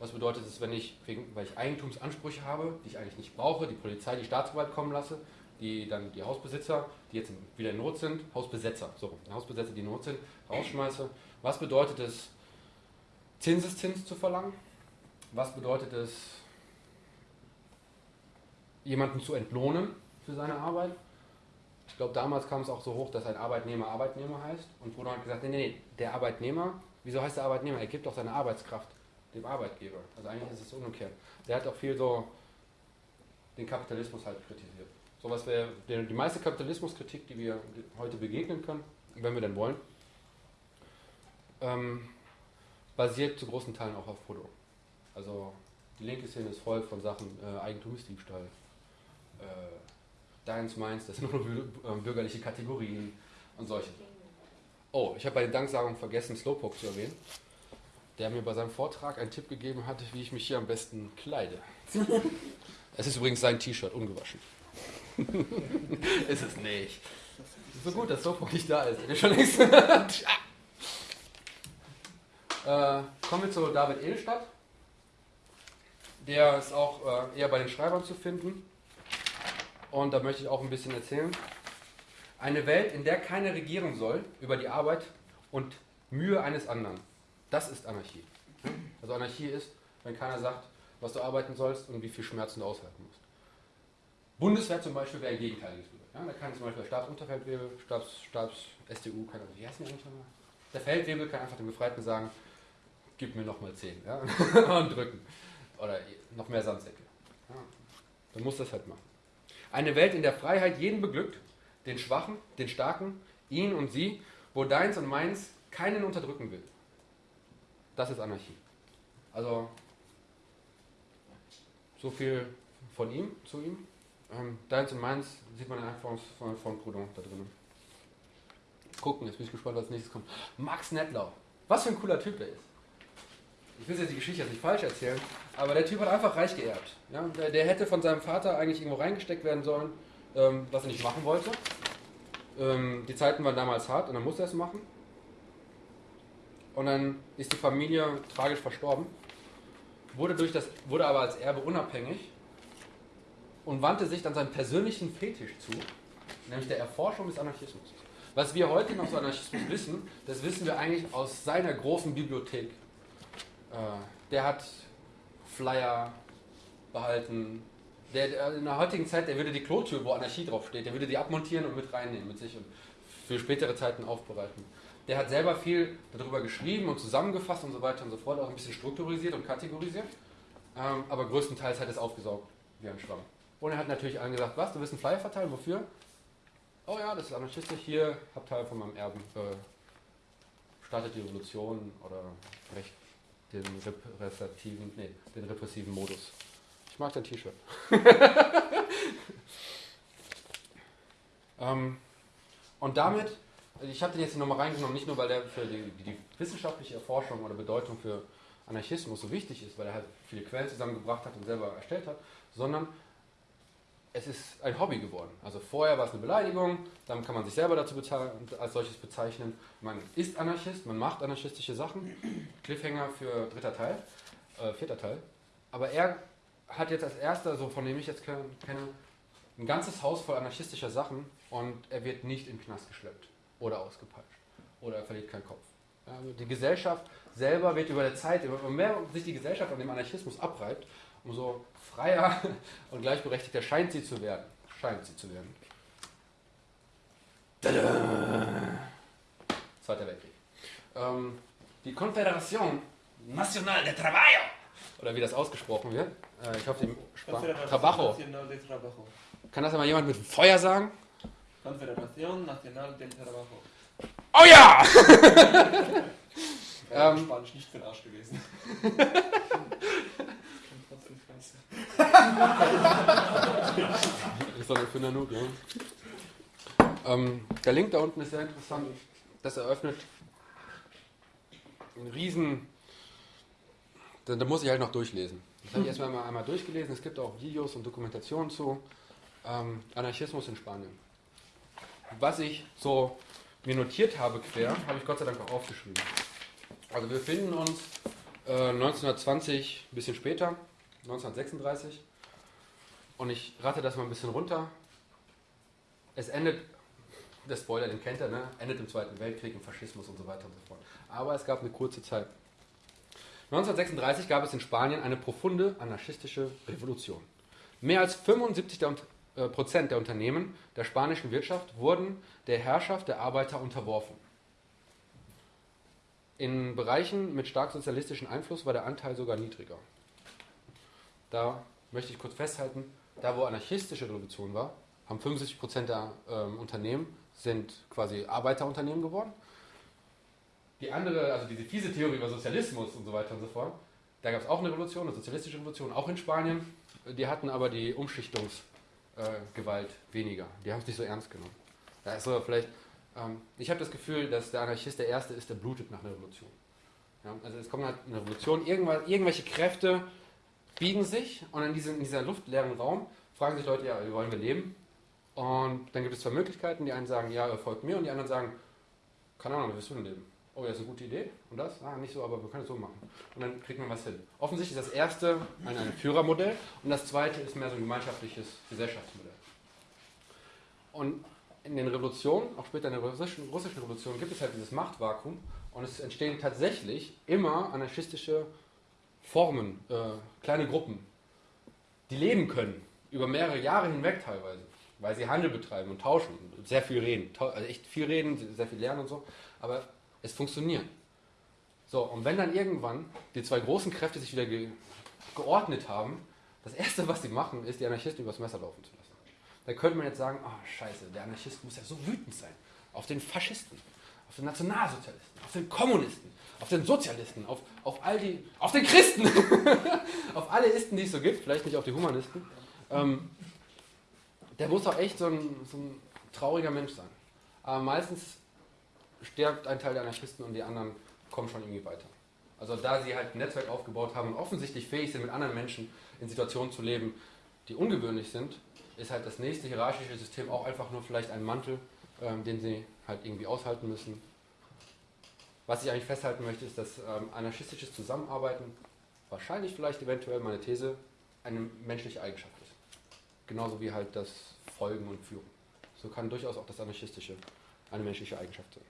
Was bedeutet es, wenn ich, weil ich Eigentumsansprüche habe, die ich eigentlich nicht brauche, die Polizei, die Staatsgewalt kommen lasse, die dann die Hausbesitzer, die jetzt wieder in Not sind, Hausbesetzer, so, Hausbesetzer, die in Not sind, rausschmeiße. Was bedeutet es, Zinseszins zu verlangen? Was bedeutet es, jemanden zu entlohnen für seine Arbeit? Ich glaube, damals kam es auch so hoch, dass ein Arbeitnehmer Arbeitnehmer heißt. Und Bruder hat gesagt, nee, nee, nee, der Arbeitnehmer, wieso heißt der Arbeitnehmer? Er gibt doch seine Arbeitskraft dem Arbeitgeber. Also eigentlich ist es umgekehrt. Der hat auch viel so den Kapitalismus halt kritisiert. So was wäre die meiste Kapitalismuskritik, die wir heute begegnen können, wenn wir denn wollen, ähm, basiert zu großen Teilen auch auf Proudhon. Also die linke Szene ist voll von Sachen äh, Eigentumsdiebstahl, äh, deins, meins, das sind nur äh, bürgerliche Kategorien und solche. Oh, ich habe bei den Danksagungen vergessen, Slowpoke zu erwähnen, der mir bei seinem Vortrag einen Tipp gegeben hat, wie ich mich hier am besten kleide. es ist übrigens sein T-Shirt, ungewaschen. [laughs] ist es nicht. So gut, dass Slowpoke nicht da ist. schon längst. [laughs] äh, kommen wir zu David Edelstadt. Der ist auch äh, eher bei den Schreibern zu finden. Und da möchte ich auch ein bisschen erzählen. Eine Welt, in der keiner regieren soll über die Arbeit und Mühe eines anderen. Das ist Anarchie. Also Anarchie ist, wenn keiner sagt, was du arbeiten sollst und wie viel Schmerzen du aushalten musst. Bundeswehr zum Beispiel wäre ein gegenteiliges Bild. Ja, da kann zum Beispiel der Stabsunterfeldwebel, Stabs, Stabs, STU, kann, wie heißen die eigentlich nochmal? Der Feldwebel kann einfach dem Befreiten sagen, gib mir nochmal 10 ja? [laughs] und drücken. Oder noch mehr Sandsäcke. Ja. Dann muss das halt machen. Eine Welt, in der Freiheit jeden beglückt, den Schwachen, den Starken, ihn und sie, wo deins und meins keinen unterdrücken will. Das ist Anarchie. Also, so viel von ihm, zu ihm. Ähm, deins und meins sieht man einfach von, von Proudhon da drin. Gucken, jetzt bin ich gespannt, was als nächstes kommt. Max Nettlau. Was für ein cooler Typ der ist. Ich will jetzt die Geschichte jetzt nicht falsch erzählen, aber der Typ hat einfach reich geerbt. Ja? Der, der hätte von seinem Vater eigentlich irgendwo reingesteckt werden sollen, ähm, was er nicht machen wollte. Ähm, die Zeiten waren damals hart und dann musste er es machen. Und dann ist die Familie tragisch verstorben, wurde, durch das, wurde aber als Erbe unabhängig und wandte sich dann seinem persönlichen Fetisch zu, nämlich der Erforschung des Anarchismus. Was wir heute noch zu Anarchismus wissen, das wissen wir eigentlich aus seiner großen Bibliothek. Äh, der hat Flyer behalten. Der, in der heutigen Zeit, der würde die Klotür, wo Anarchie draufsteht, der würde die abmontieren und mit reinnehmen mit sich und für spätere Zeiten aufbereiten. Der hat selber viel darüber geschrieben und zusammengefasst und so weiter und so fort, auch ein bisschen strukturisiert und kategorisiert. Ähm, aber größtenteils hat es aufgesaugt wie ein Schwamm. Und er hat natürlich allen gesagt, was, du willst einen Flyer verteilen, wofür? Oh ja, das ist anarchistisch, hier, hab Teil von meinem Erben, äh, startet die Revolution oder recht den repressiven, nee, den repressiven Modus. Ich mag dein T-Shirt. [laughs] ähm, und damit, ich habe den jetzt nochmal reingenommen, nicht nur, weil der für die, die, wissenschaftliche Erforschung oder Bedeutung für Anarchismus so wichtig ist, weil er halt viele Quellen zusammengebracht hat und selber erstellt hat, sondern es ist ein Hobby geworden. Also vorher war es eine Beleidigung, dann kann man sich selber dazu als solches bezeichnen. Man ist Anarchist, man macht anarchistische Sachen. Cliffhanger für dritter Teil, äh, vierter Teil. Aber er hat jetzt als erster, so von dem ich jetzt kenne, ein ganzes Haus voll anarchistischer Sachen und er wird nicht in den Knast geschleppt oder ausgepeitscht oder er verliert keinen Kopf. Also die Gesellschaft selber wird über der Zeit, umso mehr sich die Gesellschaft an dem Anarchismus abreibt, umso freier [laughs] und gleichberechtigter scheint sie zu werden. Scheint sie zu werden. Zweiter Weltkrieg. Ähm, die Confederación Nacional de Trabajo, oder wie das ausgesprochen wird, äh, ich hoffe, die Trabajo. Kann das einmal jemand mit Feuer sagen? Confederación Nacional del Trabajo. Oh [laughs] ja! ähm, Spanisch nicht für den Arsch gewesen. [laughs] ist doch für Nanook, ja. Ähm, der Link da unten ist sehr interessant. Das eröffnet einen riesen. Da, da muss ich halt noch durchlesen. Das habe ich erstmal einmal, einmal durchgelesen. Es gibt auch Videos und Dokumentationen zu ähm, Anarchismus in Spanien. Was ich so mir notiert habe quer, habe ich Gott sei Dank auch aufgeschrieben. Also wir finden uns äh, 1920, ein bisschen später, 1936. Und ich rate das mal ein bisschen runter. Es endet, der Spoiler, den kennt ihr, ne? endet im Zweiten Weltkrieg, im Faschismus und so weiter und so fort. Aber es gab eine kurze Zeit. 1936 gab es in Spanien eine profunde anarchistische Revolution. Mehr als 75 der, äh, Prozent der Unternehmen der spanischen Wirtschaft wurden der Herrschaft der Arbeiter unterworfen. In Bereichen mit stark sozialistischem Einfluss war der Anteil sogar niedriger. Da möchte ich kurz festhalten, da wo anarchistische Revolution war, haben 75 Prozent der ähm, Unternehmen sind quasi Arbeiterunternehmen geworden. Die andere, also diese fiese Theorie über Sozialismus und so weiter und so fort, da gab es auch eine Revolution, eine sozialistische Revolution, auch in Spanien. Die hatten aber die Umschichtungsgewalt äh, weniger. Die haben es nicht so ernst genommen. Da ist so vielleicht, ähm, ich habe das Gefühl, dass der Anarchist der Erste ist, der blutet nach einer Revolution. Ja, also es kommt halt eine Revolution, irgendwelche Kräfte biegen sich und in, diesem, in dieser luftleeren Raum fragen sich Leute, ja, wie wollen wir leben? Und dann gibt es zwei Möglichkeiten. Die einen sagen, ja, folgt mir und die anderen sagen, keine Ahnung, wie willst du denn leben? Oh, das ist eine gute Idee. Und das? Ah, nicht so, aber wir können es so machen. Und dann kriegt man was hin. Offensichtlich ist das erste ein, ein Führermodell und das zweite ist mehr so ein gemeinschaftliches Gesellschaftsmodell. Und in den Revolutionen, auch später in der russischen, russischen Revolution, gibt es halt dieses Machtvakuum und es entstehen tatsächlich immer anarchistische Formen, äh, kleine Gruppen, die leben können, über mehrere Jahre hinweg teilweise, weil sie Handel betreiben und tauschen, und sehr viel reden, also echt viel reden, sehr viel lernen und so, aber es funktioniert. So, und wenn dann irgendwann die zwei großen Kräfte sich wieder ge geordnet haben, das Erste, was sie machen, ist, die Anarchisten übers Messer laufen zu lassen. Da könnte man jetzt sagen, oh scheiße, der Anarchist muss ja so wütend sein auf den Faschisten, auf den Nationalsozialisten, auf den Kommunisten, auf den Sozialisten, auf, auf all die, auf den Christen, [laughs] auf alle Isten, die es so gibt, vielleicht nicht auf die Humanisten. Ähm, der muss auch echt so ein, so ein trauriger Mensch sein. Aber meistens stirbt ein Teil der Anarchisten und die anderen kommen schon irgendwie weiter. Also da sie halt ein Netzwerk aufgebaut haben und offensichtlich fähig sind, mit anderen Menschen in Situationen zu leben, die ungewöhnlich sind, ist halt das nächste hierarchische System auch einfach nur vielleicht ein Mantel, ähm, den sie halt irgendwie aushalten müssen. Was ich eigentlich festhalten möchte, ist, dass ähm, anarchistisches Zusammenarbeiten wahrscheinlich vielleicht eventuell meine These eine menschliche Eigenschaft ist. Genauso wie halt das Folgen und Führen. So kann durchaus auch das Anarchistische eine menschliche Eigenschaft sein.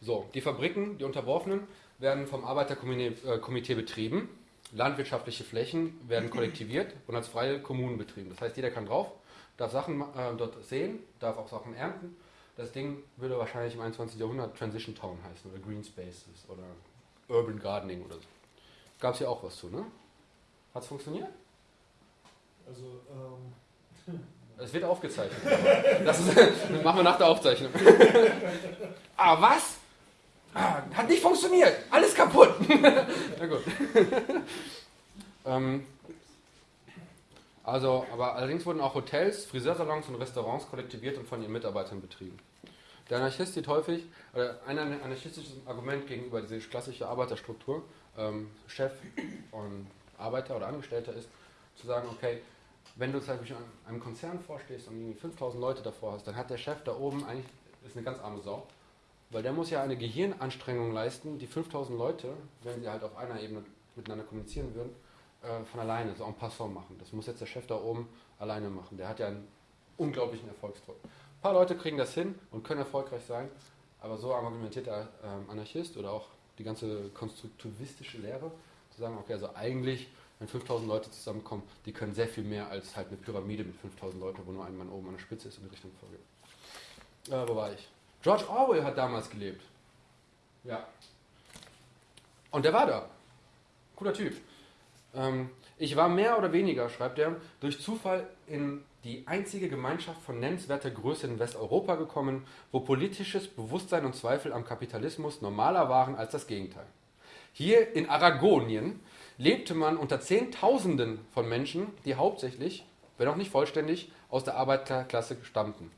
So, die Fabriken, die Unterworfenen, werden vom Arbeiterkomitee äh, betrieben. Landwirtschaftliche Flächen werden kollektiviert und als freie Kommunen betrieben. Das heißt, jeder kann drauf, darf Sachen äh, dort sehen, darf auch Sachen ernten das Ding würde wahrscheinlich im 21. Jahrhundert Transition Town heißen oder Green Spaces oder Urban Gardening oder so. Gab es ja auch was zu, ne? Hat es funktioniert? Also, ähm. [laughs] Es wird aufgezeichnet. Das, ist, das [laughs] machen wir nach der Aufzeichnung. [laughs] ah, was? Ah, hat nicht funktioniert. Alles kaputt. Na gut. ähm, also, aber allerdings wurden auch Hotels, Friseursalons und Restaurants kollektiviert und von ihren Mitarbeitern betrieben. Der Anarchist sieht häufig, oder ein anarchistisches Argument gegenüber dieser klassischen Arbeiterstruktur, ähm, Chef und Arbeiter oder Angestellter ist, zu sagen, okay, wenn du zum Beispiel einem Konzern vorstehst und irgendwie 5000 Leute davor hast, dann hat der Chef da oben eigentlich, ist eine ganz arme Sau, weil der muss ja eine Gehirnanstrengung leisten, die 5000 Leute, wenn sie halt auf einer Ebene miteinander kommunizieren würden, äh, von alleine, so en passant machen. Das muss jetzt der Chef da oben alleine machen. Der hat ja einen unglaublichen Erfolgsdruck. Ein paar Leute kriegen das hin und können erfolgreich sein, aber so argumentiert der ähm, Anarchist oder auch die ganze konstruktivistische Lehre, zu sagen, okay, also eigentlich, wenn 5000 Leute zusammenkommen, die können sehr viel mehr als halt eine Pyramide mit 5000 Leuten, wo nur ein Mann oben an der Spitze ist und die Richtung vorgeht. Äh, wo war ich? George Orwell hat damals gelebt. Ja. Und der war da. Cooler Typ. Ähm, ich war mehr oder weniger, schreibt er, durch Zufall in die einzige Gemeinschaft von nennenswerter Größe in Westeuropa gekommen, wo politisches Bewusstsein und Zweifel am Kapitalismus normaler waren als das Gegenteil. Hier in Aragonien lebte man unter Zehntausenden von Menschen, die hauptsächlich, wenn auch nicht vollständig, aus der Arbeiterklasse stammten.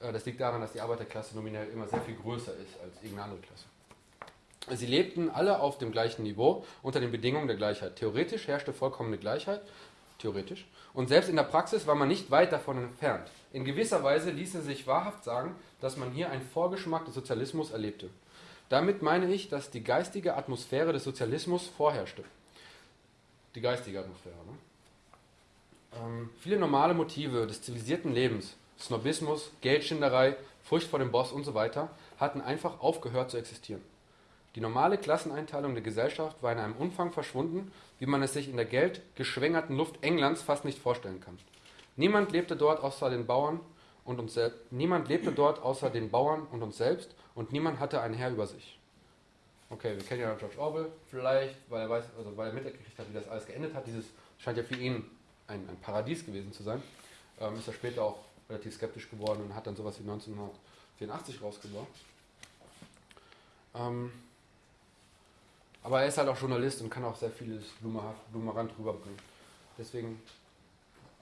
Äh, das liegt daran, dass die Arbeiterklasse nominell immer sehr viel größer ist als irgendeine andere Klasse. Sie lebten alle auf dem gleichen Niveau unter den Bedingungen der Gleichheit. Theoretisch herrschte vollkommene Gleichheit, theoretisch, und selbst in der Praxis war man nicht weit davon entfernt. In gewisser Weise ließe sich wahrhaft sagen, dass man hier einen Vorgeschmack des Sozialismus erlebte. Damit meine ich, dass die geistige Atmosphäre des Sozialismus vorherrschte. Die geistige Atmosphäre. Ne? Ähm, viele normale Motive des zivilisierten Lebens, Snobismus, Geldschinderei, Furcht vor dem Boss und so weiter, hatten einfach aufgehört zu existieren. Die normale Klasseneinteilung der Gesellschaft war in einem Umfang verschwunden, wie man es sich in der geldgeschwängerten Luft Englands fast nicht vorstellen kann. Niemand lebte dort außer den Bauern und uns selbst. Niemand lebte dort außer den Bauern und uns selbst und niemand hatte einen Herr über sich. Okay, wir kennen ja George Orwell vielleicht, weil er weiß, also weil er mitgekriegt hat, wie das alles geendet hat. Dieses scheint ja für ihn ein, ein Paradies gewesen zu sein. Ähm, ist er später auch relativ skeptisch geworden und hat dann sowas wie 1984 rausgebracht. Ähm, aber er ist halt auch Journalist und kann auch sehr vieles blumerant rüberbringen. Deswegen,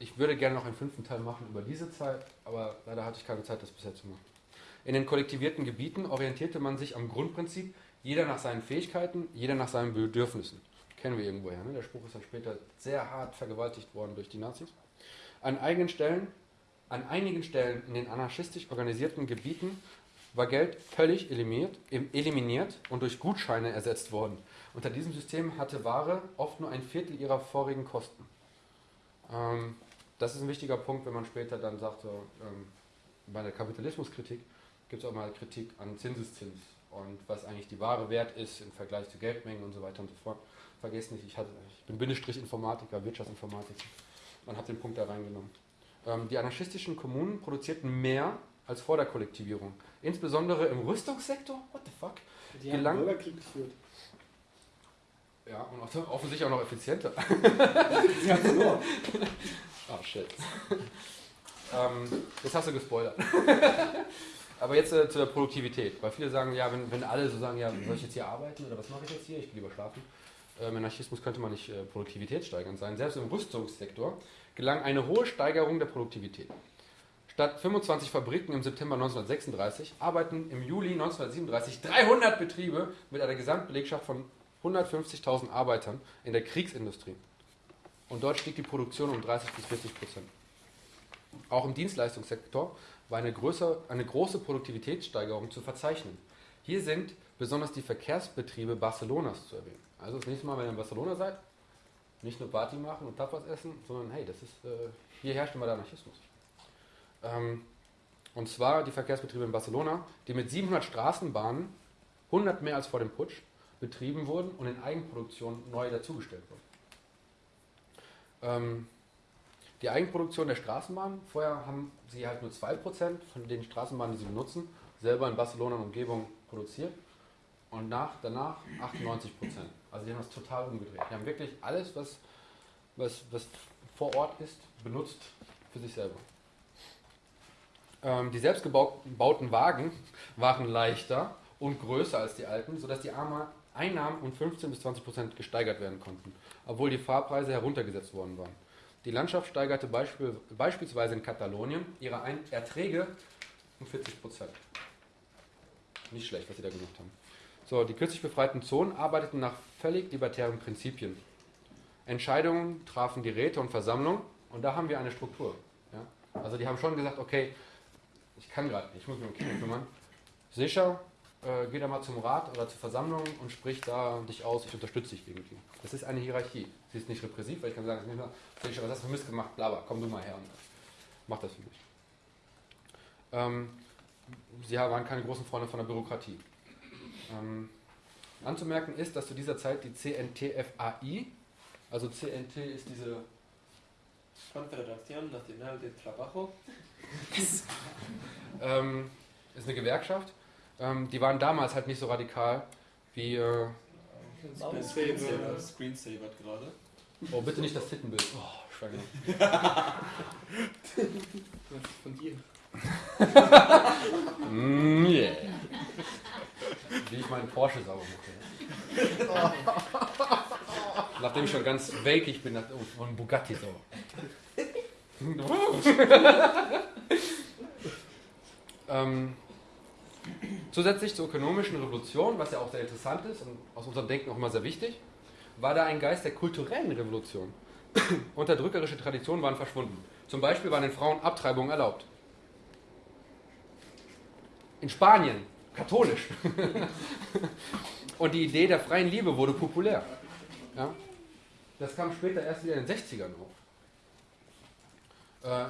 ich würde gerne noch einen fünften Teil machen über diese Zeit, aber leider hatte ich keine Zeit, das bisher zu machen. In den kollektivierten Gebieten orientierte man sich am Grundprinzip, jeder nach seinen Fähigkeiten, jeder nach seinen Bedürfnissen. Kennen wir irgendwoher. Ne? Der Spruch ist dann später sehr hart vergewaltigt worden durch die Nazis. An eigenen Stellen, an einigen Stellen in den anarchistisch organisierten Gebieten war Geld völlig eliminiert, eliminiert und durch Gutscheine ersetzt worden. Unter diesem System hatte Ware oft nur ein Viertel ihrer vorigen Kosten. Ähm, das ist ein wichtiger Punkt, wenn man später dann sagt, so, ähm, bei der Kapitalismuskritik gibt es auch mal Kritik an Zinseszins und was eigentlich die Ware wert ist im Vergleich zu Geldmengen und so weiter und so fort. Vergesst nicht, ich, hatte, ich bin Bindestrich Informatiker, Wirtschaftsinformatiker und habe den Punkt da reingenommen. Ähm, die anarchistischen Kommunen produzierten mehr als vor der Kollektivierung. Insbesondere im Rüstungssektor, what the fuck, Die gelang, haben Bürgerkrieg geführt. Ja, und offensichtlich auch noch effizienter. Sie haben verloren. Oh shit. ähm, jetzt hast du gespoilert. [laughs] Aber jetzt äh, zur Produktivität. Weil viele sagen, ja, wenn, wenn alle so sagen, ja, soll ich jetzt hier arbeiten oder was mache ich jetzt hier? Ich will lieber schlafen. Äh, Im Anarchismus könnte man nicht äh, produktivitätssteigernd sein. Selbst im Rüstungssektor gelang eine hohe Steigerung der Produktivität. Statt 25 Fabriken im September 1936 arbeiten im Juli 1937 300 Betriebe mit einer Gesamtbelegschaft von 150.000 Arbeitern in der Kriegsindustrie. Und dort stieg die Produktion um 30 bis 40 Prozent. Auch im Dienstleistungssektor war eine, größer, eine große Produktivitätssteigerung zu verzeichnen. Hier sind besonders die Verkehrsbetriebe Barcelonas zu erwähnen. Also das nächste Mal, wenn ihr in Barcelona seid, nicht nur Party machen und Tapas essen, sondern hey, das ist, äh, hier herrscht immer der Anarchismus. Ähm, und zwar die Verkehrsbetriebe in Barcelona, die mit 700 Straßenbahnen, 100 mehr als vor dem Putsch, betrieben wurden und in Eigenproduktion neu dazugestellt wurden. Ähm, die Eigenproduktion der Straßenbahn, vorher haben sie halt nur 2% von den Straßenbahnen, die sie benutzen, selber in Barcelona und Umgebung produziert und nach, danach 98%. Also die haben das total umgedreht. Die haben wirklich alles, was, was, was vor Ort ist, benutzt für sich selber. Ähm, die selbstgebauten Wagen [laughs] waren leichter und größer als die alten, sodass die Arme Einnahmen um 15 bis 20 Prozent gesteigert werden konnten, obwohl die Fahrpreise heruntergesetzt worden waren. Die Landschaft steigerte beispiel, beispielsweise in Katalonien ihre Ein Erträge um 40 Prozent. Nicht schlecht, was sie da gemacht haben. So, die kürzlich befreiten Zonen arbeiteten nach völlig libertären Prinzipien. Entscheidungen trafen die Räte und Versammlungen und da haben wir eine Struktur. Ja? Also die haben schon gesagt, okay, ich kann gerade ich muss mich um Kinder kümmern. Sicher, äh, geh da mal zum Rat oder zur Versammlung und sprich da dich aus, ich unterstütze dich irgendwie. Das ist eine Hierarchie. Sie ist nicht repressiv, weil ich kann sagen, es ist nicht Sicher, was hast du für Mist gemacht, bla bla, komm du mal her und mach das für mich. Ähm, sie waren keine großen Freunde von der Bürokratie. Ähm, anzumerken ist, dass zu dieser Zeit die CNTFAI, also CNT ist diese Confederación Nacional de Trabajo. [laughs] ähm, ist eine Gewerkschaft. Ähm, die waren damals halt nicht so radikal wie. Äh, Screensaver. Screensaver gerade. oh, bitte nicht das Tittenbild. Oh, Schweine. [laughs] Von dir. [laughs] Mm, yeah. Wie ich meinen Porsche sauber mache. Nachdem ich schon ganz welkig bin, nach- oh, von Bugatti sauber. [laughs] Ähm, zusätzlich zur ökonomischen Revolution, was ja auch sehr interessant ist und aus unserem Denken auch immer sehr wichtig, war da ein Geist der kulturellen Revolution. [clears throat] Unterdrückerische Traditionen waren verschwunden. Zum Beispiel waren den Frauen Abtreibungen erlaubt. In Spanien, katholisch. [laughs] und die Idee der freien Liebe wurde populär. Ja? Das kam später erst wieder in den 60ern auf.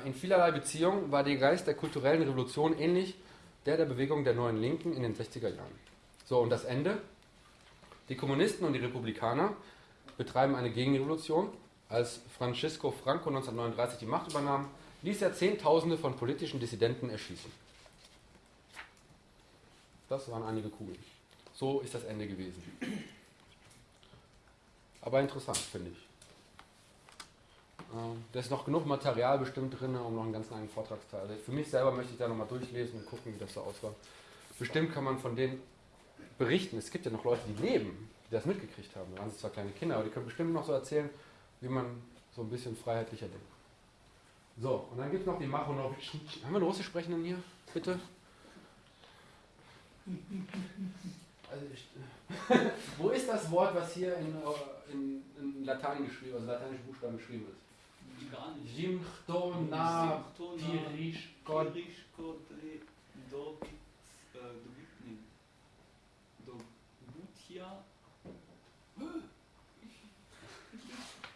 Äh, in vielerlei Beziehungen war der Geist der kulturellen Revolution ähnlich der der Bewegung der neuen Linken in den 60er Jahren. So, und das Ende? Die Kommunisten und die Republikaner betreiben eine Gegenrevolution. Als Francisco Franco 1939 die Macht übernahm, ließ er Zehntausende von politischen Dissidenten erschießen. Das waren einige Kugeln. So ist das Ende gewesen. Aber interessant, finde ich. Ähm, da ist noch genug Material bestimmt drin, um noch einen ganz eigenen Vortragsteil. Also für mich selber möchte ich da nochmal durchlesen und gucken, wie das so aussah. Bestimmt kann man von denen berichten. Es gibt ja noch Leute, die leben, die das mitgekriegt haben. Da waren sie zwar kleine Kinder, aber die können bestimmt noch so erzählen, wie man so ein bisschen freiheitlicher denkt. So, und dann gibt es noch die Machonowitschen. Haben wir einen Russisch sprechenden hier? Bitte? Also ich, [laughs] wo ist das Wort, was hier in, äh, in, in Latein geschrieben, also lateinische Buchstaben geschrieben ist? Gar [gasps] [laughs] nicht. Jimchtona Symptona, Pirishkot. Äh, Dobit, nee. Dobutia.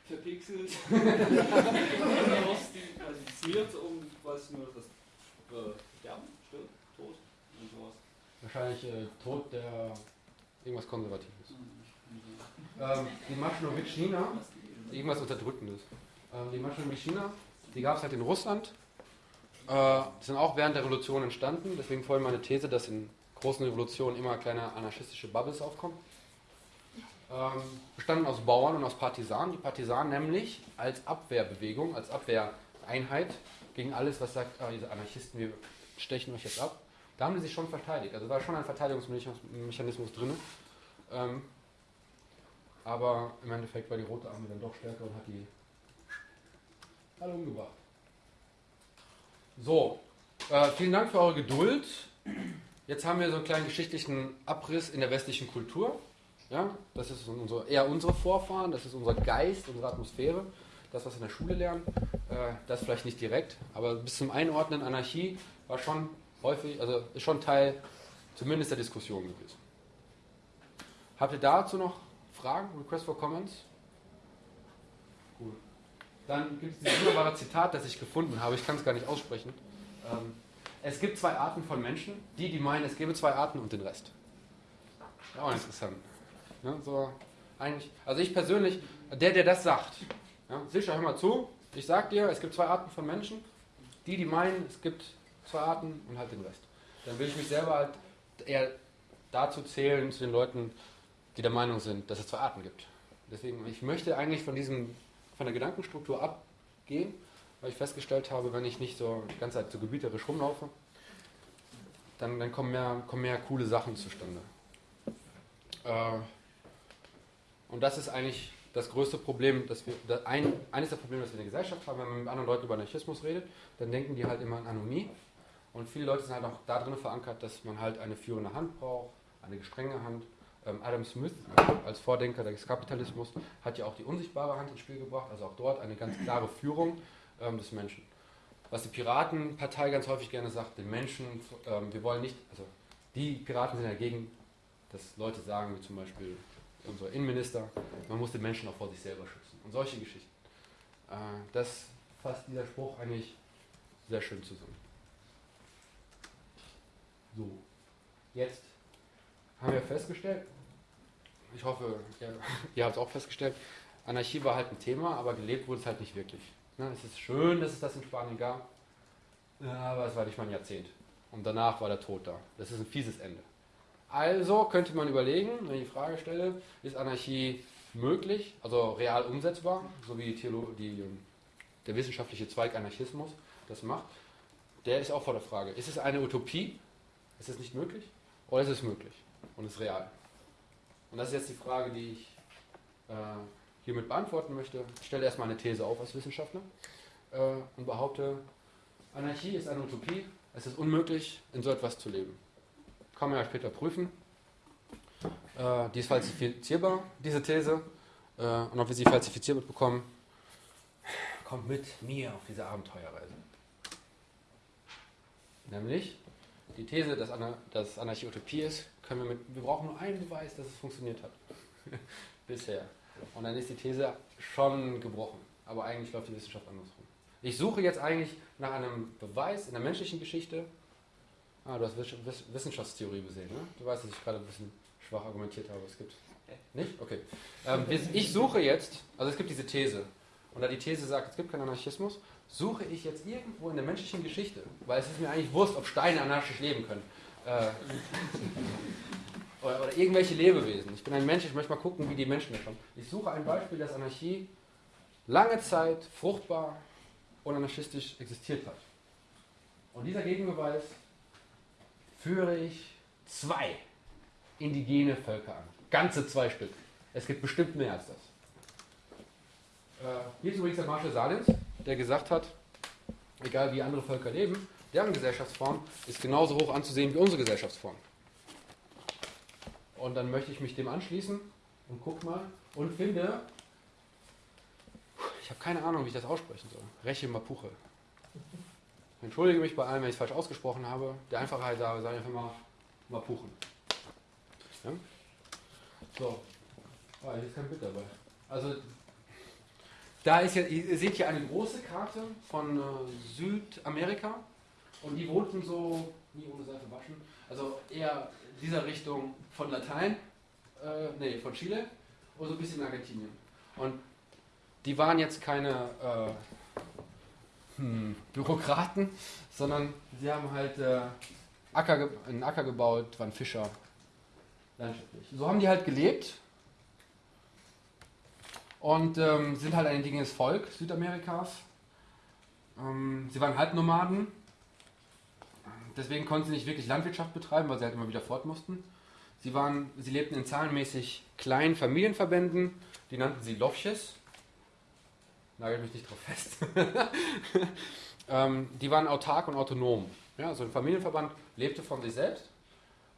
Verpixelt. Rostisiert und was nur das äh, Sterben, stirbt, Tod und sowas. Wahrscheinlich äh, Tod der irgendwas Konservatives. Ähm, die Maschinowitschina, irgendwas Unterdrückendes. Ähm, die Maschinowitschina, die gab es halt in Russland. Äh, die sind auch während der Revolution entstanden. Deswegen folgt meine These, dass in großen Revolutionen immer kleine anarchistische Bubbles aufkommen. Ähm, bestanden aus Bauern und aus Partisanen. Die Partisanen nämlich als Abwehrbewegung, als Abwehreinheit gegen alles, was sagt, ah, diese Anarchisten, wir stechen euch jetzt ab. Da haben die sich schon verteidigt. Also war schon ein Verteidigungsmechanismus drin. Ähm, aber im Endeffekt war die Rote Armee dann doch stärker und hat die alle umgebracht. So, äh, vielen Dank für eure Geduld. Jetzt haben wir so einen kleinen geschichtlichen Abriss in der westlichen Kultur. Ja, das ist unsere, eher unsere Vorfahren, das ist unser Geist, unsere Atmosphäre, das, was wir in der Schule lernen. Äh, das vielleicht nicht direkt, aber bis zum Einordnen Anarchie war schon häufig, also ist schon Teil zumindest der Diskussion gewesen. Habt ihr dazu noch Fragen, Request for Comments? Dann gibt es dieses wunderbare Zitat, das ich gefunden habe. Ich kann es gar nicht aussprechen. Ähm, es gibt zwei Arten von Menschen. Die, die meinen, es gäbe zwei Arten und den Rest. Auch interessant. Ja, so eigentlich, also ich persönlich, der, der das sagt, ja, sicher, hör mal zu. Ich sag dir, es gibt zwei Arten von Menschen. Die, die meinen, es gibt zwei Arten und halt den Rest. Dann will ich mich selber halt eher dazu zählen, zu den Leuten, die der Meinung sind, dass es zwei Arten gibt. Deswegen, ich möchte eigentlich von diesem, von der Gedankenstruktur abgehen, weil ich festgestellt habe, wenn ich nicht so die ganze Zeit so gebieterisch rumlaufe, dann, dann kommen, mehr, kommen mehr coole Sachen zustande. Äh, und das ist eigentlich das größte Problem, dass wir, ein, eines der Probleme, das wir in der Gesellschaft haben, wenn man mit anderen Leuten über Anarchismus redet, dann denken die halt immer an Anomie. Und viele Leute sind halt auch da drin verankert, dass man halt eine führende Hand braucht, eine gestrenge Hand. Ähm, Adam Smith als Vordenker des Kapitalismus hat ja auch die unsichtbare Hand ins Spiel gebracht, also auch dort eine ganz klare Führung ähm, des Menschen. Was die Piratenpartei ganz häufig gerne sagt, den Menschen, ähm, wir wollen nicht, also die Piraten sind dagegen, dass Leute sagen, wie zum Beispiel unser Innenminister, man muss den Menschen auch vor sich selber schützen. Und solche Geschichten. Äh, das fasst dieser Spruch eigentlich sehr schön zusammen. So, jetzt haben wir festgestellt, ich hoffe, ihr, ihr habt es auch festgestellt, Anarchie war halt ein Thema, aber gelebt wurde es halt nicht wirklich. Ne, es ist schön, dass es das in Spanien gab, aber es war nicht mal ein Jahrzehnt. Und danach war der Tod da. Das ist ein fieses Ende. Also könnte man überlegen, wenn ich die Frage stelle, ist Anarchie möglich, also real umsetzbar, so wie Theolo die, der wissenschaftliche Zweig Anarchismus das macht, der ist auch vor der Frage, ist es eine Utopie, ist es nicht möglich oder ist es möglich und ist real? Und das ist jetzt die Frage, die ich äh, hiermit beantworten möchte. Ich stelle erstmal eine These auf als Wissenschaftler äh, und behaupte, Anarchie ist eine Utopie, es ist unmöglich, in so etwas zu leben. Kann man ja später prüfen. Äh, die ist falsifizierbar, diese These. Äh, und ob wir sie falsifiziert bekommen, kommt mit mir auf diese Abenteuerreise. Nämlich die These, dass, Ana dass Anarchie Utopie ist, können wir mit, wir brauchen nur einen Beweis, dass es funktioniert hat. [laughs] Bisher. Und dann ist die These schon gebrochen. Aber eigentlich läuft die Wissenschaft andersrum. Ich suche jetzt eigentlich nach einem Beweis in der menschlichen Geschichte. Ah, du hast Wissenschaftstheorie gesehen, ne? Du weißt, dass ich gerade ein bisschen schwach argumentiert habe. Es gibt. Nicht? Okay. Ähm, ich suche jetzt, also es gibt diese These. Und da die These sagt, es gibt keinen Anarchismus, suche ich jetzt irgendwo in der menschlichen Geschichte, weil es ist mir eigentlich wurscht, ob Steine anarchisch leben können. Äh, [laughs] oder, oder, irgendwelche Lebewesen. Ich bin ein Mensch, ich möchte mal gucken, wie die Menschen das haben. Ich suche ein Beispiel, dass Anarchie lange Zeit fruchtbar und anarchistisch existiert hat. Und dieser Gegenbeweis führe ich zwei indigene Völker an. Ganze zwei Stück. Es gibt bestimmt mehr als das. Äh, hier ist übrigens der Marshall Salins, der gesagt hat, egal wie andere Völker leben, deren Gesellschaftsform ist genauso hoch anzusehen wie unsere Gesellschaftsform. Und dann möchte ich mich dem anschließen und guck mal und finde, ich habe keine Ahnung, wie ich das aussprechen soll. Reche Mapuche. Entschuldige mich bei allem, wenn ich es falsch ausgesprochen habe. Der Einfachheit sage ich einfach mal Mapuchen. Ja? So. Ah, hier ist kein Bild dabei. Also da ist ja, ihr seht hier eine große Karte von äh, Südamerika und die wohnten so, nie ohne Seife waschen, also eher dieser Richtung von Latein, äh, nee, von Chile und so ein bisschen in Argentinien. Und die waren jetzt keine äh, hm, Bürokraten, sondern sie haben halt äh, Acker, einen Acker gebaut, waren Fischer, landschaftlich. So haben die halt gelebt und ähm, sind halt ein indigenes Volk Südamerikas. Ähm, sie waren Halbnomaden, deswegen konnten sie nicht wirklich Landwirtschaft betreiben, weil sie halt immer wieder fort mussten. Sie, waren, sie lebten in zahlenmäßig kleinen Familienverbänden, die nannten sie Lofches. Nagel mich nicht drauf fest. [laughs] ähm, die waren autark und autonom. Ja, also ein Familienverband lebte von sich selbst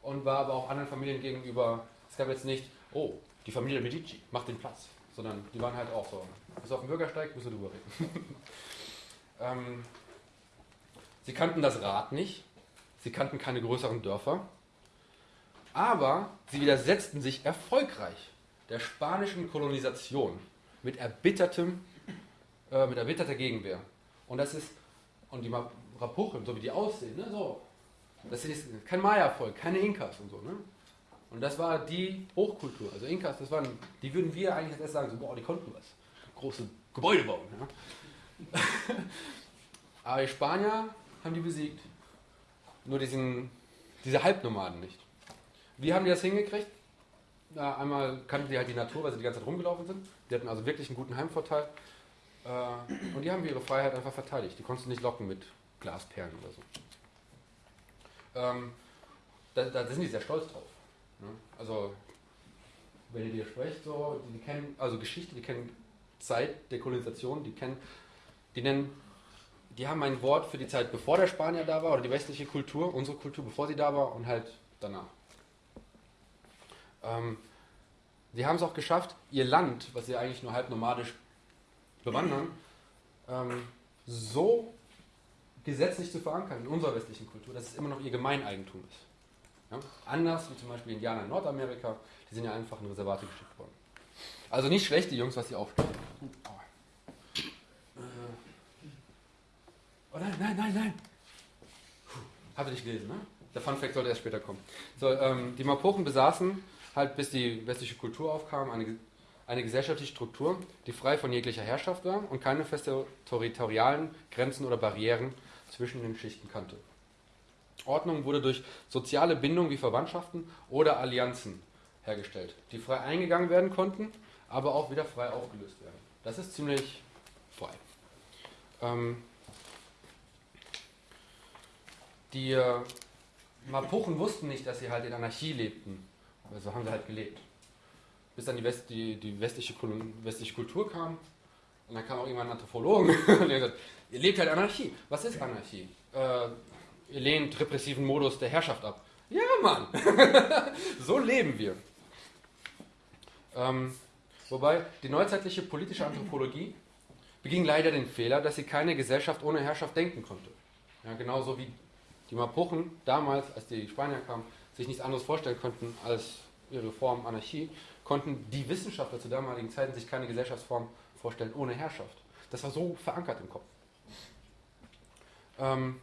und war aber auch anderen Familien gegenüber. Es gab jetzt nicht, oh, die Familie Medici, macht den Platz sondern die waren halt auch so. Bis auf den Bürgersteig, müssen wir drüber reden. [laughs] ähm, sie kannten das Rad nicht, sie kannten keine größeren Dörfer, aber sie widersetzten sich erfolgreich der spanischen Kolonisation mit erbittertem, äh, mit erbitterter Gegenwehr. Und das ist, und die Rapuchen, so wie die aussehen, ne, so, das ist kein Maya-Volk, keine Inkas und so, ne? Und das war die Hochkultur. Also Inkas, das waren, die würden wir eigentlich erst sagen, so, boah, die konnten was. Große Gebäude bauen. Ja. [laughs] Aber die Spanier haben die besiegt. Nur diesen, diese Halbnomaden nicht. Wie haben die das hingekriegt? Na, einmal kannten die halt die Natur, weil sie die ganze Zeit rumgelaufen sind. Die hatten also wirklich einen guten Heimvorteil. Äh, und die haben ihre Freiheit einfach verteidigt. Die konntest du nicht locken mit Glasperlen oder so. Ähm, da, da sind die sehr stolz drauf. Ne? Also, wenn ihr dir sprecht, so, die, die kennen, also Geschichte, die kennen Zeit der Kolonisation, die kennen, die nennen, die haben ein Wort für die Zeit, bevor der Spanier da war, oder die westliche Kultur, unsere Kultur, bevor sie da war und halt danach. Ähm, sie haben es auch geschafft, ihr Land, was sie eigentlich nur halb nomadisch bewandern, ähm, so gesetzlich zu verankern in unserer westlichen Kultur, dass es immer noch ihr Gemeineigentum ist. Ja? Anders wie zum Beispiel Indianer in Nordamerika, die sind ja einfach in Reservate geschickt worden. Also nicht schlecht, die Jungs, was sie aufstellen. Oh nein, nein, nein, nein. Habt nicht gelesen, ne? Der Fun Fact sollte erst später kommen. So, ähm, die Mapochen besaßen halt, bis die westliche Kultur aufkam, eine, eine gesellschaftliche Struktur, die frei von jeglicher Herrschaft war und keine feste territorialen Grenzen oder Barrieren zwischen den Schichten kannte. Ordnung wurde durch soziale Bindungen wie Verwandtschaften oder Allianzen hergestellt, die frei eingegangen werden konnten, aber auch wieder frei aufgelöst werden. Das ist ziemlich frei. Ähm, die äh, Mapuchen wussten nicht, dass sie halt in Anarchie lebten. Also haben sie halt gelebt. Bis dann die, West, die, die westliche, westliche Kultur kam. Und dann kam auch irgendwann ein Anthropologen [laughs] und der gesagt, ihr lebt halt Anarchie. Was ist Anarchie? Äh, lehnt repressiven Modus der Herrschaft ab. Ja, Mann! [laughs] so leben wir. Ähm, wobei die neuzeitliche politische Anthropologie beging leider den Fehler, dass sie keine Gesellschaft ohne Herrschaft denken konnte. Ja, genauso wie die Mapuchen damals, als die Spanier kamen, sich nichts anderes vorstellen konnten als ihre Form Anarchie, konnten die Wissenschaftler zu damaligen Zeiten sich keine Gesellschaftsform vorstellen ohne Herrschaft. Das war so verankert im Kopf. Ähm,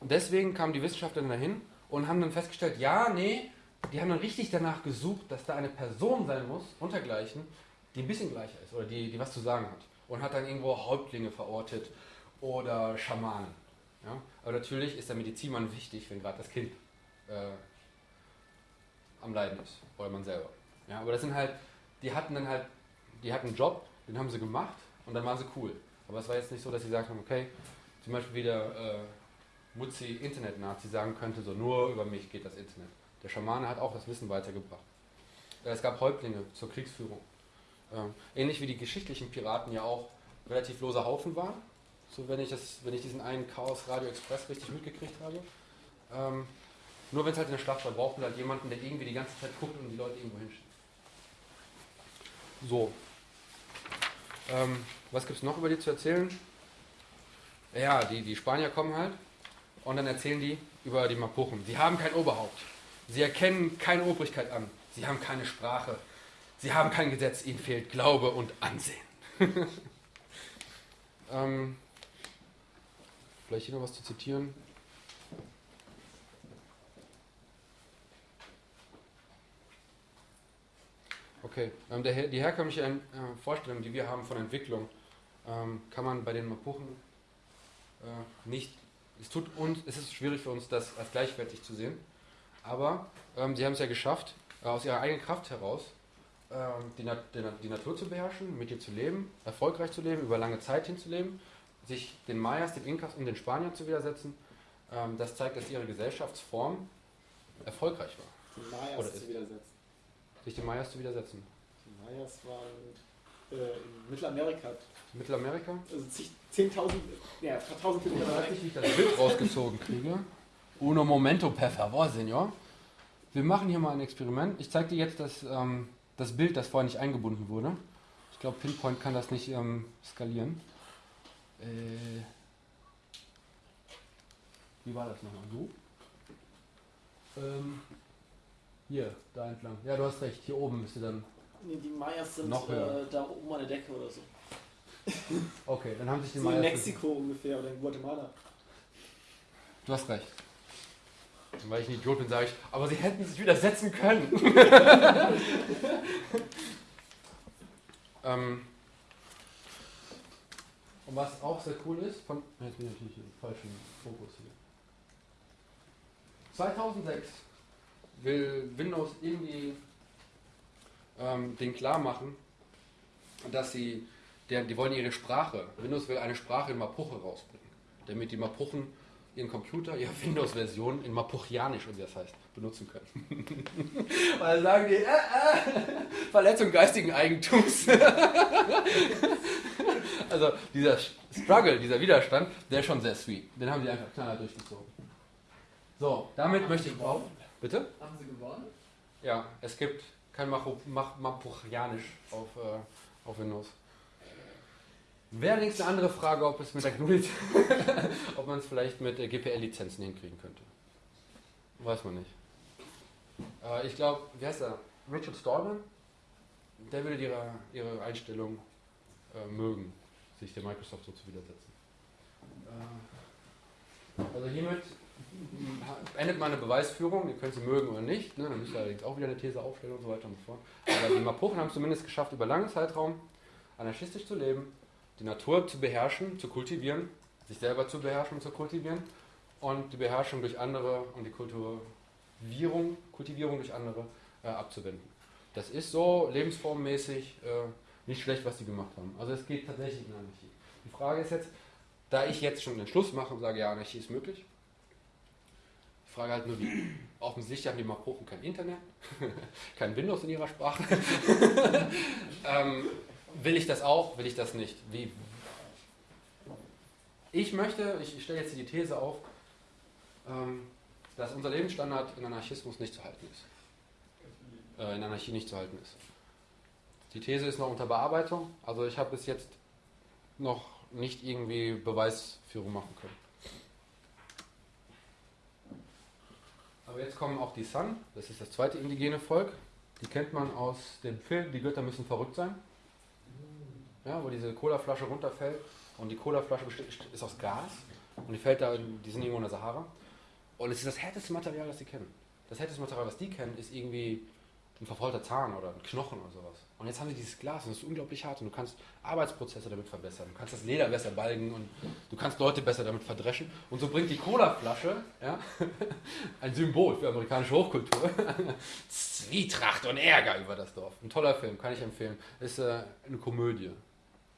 deswegen kamen die Wissenschaftler dann dahin und haben dann festgestellt, ja, nee, die haben dann richtig danach gesucht, dass da eine Person sein muss, untergleichen, die ein bisschen gleicher ist oder die, die was zu sagen hat. Und hat dann irgendwo Häuptlinge verortet oder Schamanen. Ja? Aber natürlich ist der Medizinmann wichtig, wenn gerade das Kind äh, am Leiden ist oder man selber. Ja? Aber das sind halt, die hatten dann halt, die hatten einen Job, den haben sie gemacht und dann waren sie cool. Aber es war jetzt nicht so, dass sie gesagt haben, okay, zum Beispiel wie der äh, Mutzi Internet-Nazi sagen könnte, so nur über mich geht das Internet. Der Schamane hat auch das Wissen weitergebracht. Äh, Es gab Häuptlinge zur Kriegsführung. Ähm, ähnlich wie die geschichtlichen Piraten ja auch relativ loser Haufen waren. So wenn ich, das, wenn ich diesen einen Chaos Radio Express richtig mitgekriegt habe. Ähm, nur wenn es halt in der Schlacht war, brauchten wir halt jemanden, der irgendwie die ganze Zeit guckt und die Leute irgendwo hinschickt. So. Ähm, was gibt es noch über die zu erzählen? Ja, die, die Spanier kommen halt und dann erzählen die über die Mapuchen. Sie haben kein Oberhaupt. Sie erkennen keine Obrigkeit an. Sie haben keine Sprache. Sie haben kein Gesetz. Ihnen fehlt Glaube und Ansehen. [laughs] ähm, vielleicht hier noch was zu zitieren. Okay, ähm, der, die herkömmliche äh, Vorstellung, die wir haben von Entwicklung, ähm, kann man bei den Mapuchen äh, nicht. Es tut uns, es ist schwierig für uns, das als gleichwertig zu sehen. Aber ähm, sie haben es ja geschafft, äh, aus ihrer eigenen Kraft heraus ähm, die, Nat die, Nat die Natur zu beherrschen, mit ihr zu leben, erfolgreich zu leben, über lange Zeit hinzuleben, sich den Mayas, den Inkas und den Spaniern zu widersetzen. Ähm, das zeigt, dass ihre Gesellschaftsform erfolgreich war, Die Mayas Oder zu widersetzen. sich den Mayas zu widersetzen. Die Mayas waren äh, in Mittelamerika. Mittelamerika? Also zig- 10.000, ja, paar tausend Kilometer Ich nicht, wie ich das Bild rausgezogen kriege. Uno momento, per favor, Senor. Wir machen hier mal ein Experiment. Ich zeige dir jetzt das, ähm, das Bild, das vorher nicht eingebunden wurde. Ich glaube, Pinpoint kann das nicht ähm, skalieren. Äh, wie war das nochmal? So? Ähm, hier, da entlang. Ja, du hast recht. Hier oben müsste dann. Nee, die Mayas sind Noch höher. äh, da oben an der Decke oder so. [laughs] Okay, dann haben sich die So in Mayas- Mexiko ungefähr oder in Guatemala. Du hast recht. Weil ich ein Idiot bin, sage ich, aber sie hätten sich widersetzen können. [laughs] [laughs] ähm, und was auch sehr cool ist, von. Jetzt bin ich natürlich im falschen Fokus hier. 2006 will Windows irgendwie ähm, den klar machen, dass sie, der, die wollen ihre Sprache, Windows will eine Sprache in Mapuche rausbringen, damit die Mapuchen ihren Computer, ihre [laughs] Windows-Version in Mapuchianisch, und wie das heißt, benutzen können. [laughs] Weil sagen die, äh, äh, Verletzung geistigen Eigentums. [laughs] also dieser Struggle, dieser Widerstand, der ist schon sehr sweet. Den haben sie einfach knallhart durchgezogen. So, damit möchte ich auch. Bitte? Haben sie gewonnen? Ja, es gibt kein Mapuchianisch auf, äh, auf Windows. Wäre allerdings eine andere Frage, ob es mit der GNU, [laughs] ob man es vielleicht mit äh, GPL-Lizenzen hinkriegen könnte. Weiß man nicht. Äh, ich glaube, wie heißt er? Richard Stallman? Der würde ihre, ihre Einstellung äh, mögen, sich der Microsoft so zu widersetzen. Äh, also hiermit endet meine Beweisführung, ihr könnt sie mögen oder nicht, ne? dann müsst ihr allerdings auch wieder eine These aufstellen und so weiter und so fort. Aber die Mapuchen haben es zumindest geschafft, über langen Zeitraum anarchistisch zu leben, die Natur zu beherrschen, zu kultivieren, sich selber zu beherrschen und zu kultivieren und die Beherrschung durch andere und die Kultivierung, Kultivierung durch andere äh, abzuwenden. Das ist so lebensformmäßig äh, nicht schlecht, was die gemacht haben. Also es geht tatsächlich in Anarchie. Die Frage ist jetzt, da ich jetzt schon den Schluss mache und sage, ja, Anarchie ist möglich, ich frage halt nur, wie. Offensichtlich haben die Mapuchen kein Internet, [laughs] kein Windows in ihrer Sprache. [laughs] ähm, will ich das auch, will ich das nicht? Wie? Ich möchte, ich stelle jetzt die These auf, ähm, dass unser Lebensstandard in Anarchismus nicht zu halten ist. Äh, in Anarchie nicht zu halten ist. Die These ist noch unter Bearbeitung, also ich habe bis jetzt noch nicht irgendwie Beweisführung machen können. Aber jetzt kommen auch die Sun, das ist das zweite indigene Volk. Die kennt man aus dem Film Die Götter müssen verrückt sein. Ja, wo diese Colaflasche runterfällt und die Colaflasche ist aus Gas und die fällt da, in- die sind irgendwo in der Sahara. Und es ist das härteste Material, das sie kennen. Das härteste Material, was die kennen, ist irgendwie ein verfaulter Zahn oder ein Knochen oder sowas. Und jetzt haben sie dieses Glas und es ist unglaublich hart und du kannst Arbeitsprozesse damit verbessern. Du kannst das Leder besser balgen und du kannst Leute besser damit verdreschen. Und so bringt die Colaflasche ja, [laughs] ein Symbol für amerikanische Hochkultur. [laughs] Zwietracht und Ärger über das Dorf. Ein toller Film, kann ich empfehlen. Ist äh, eine Komödie.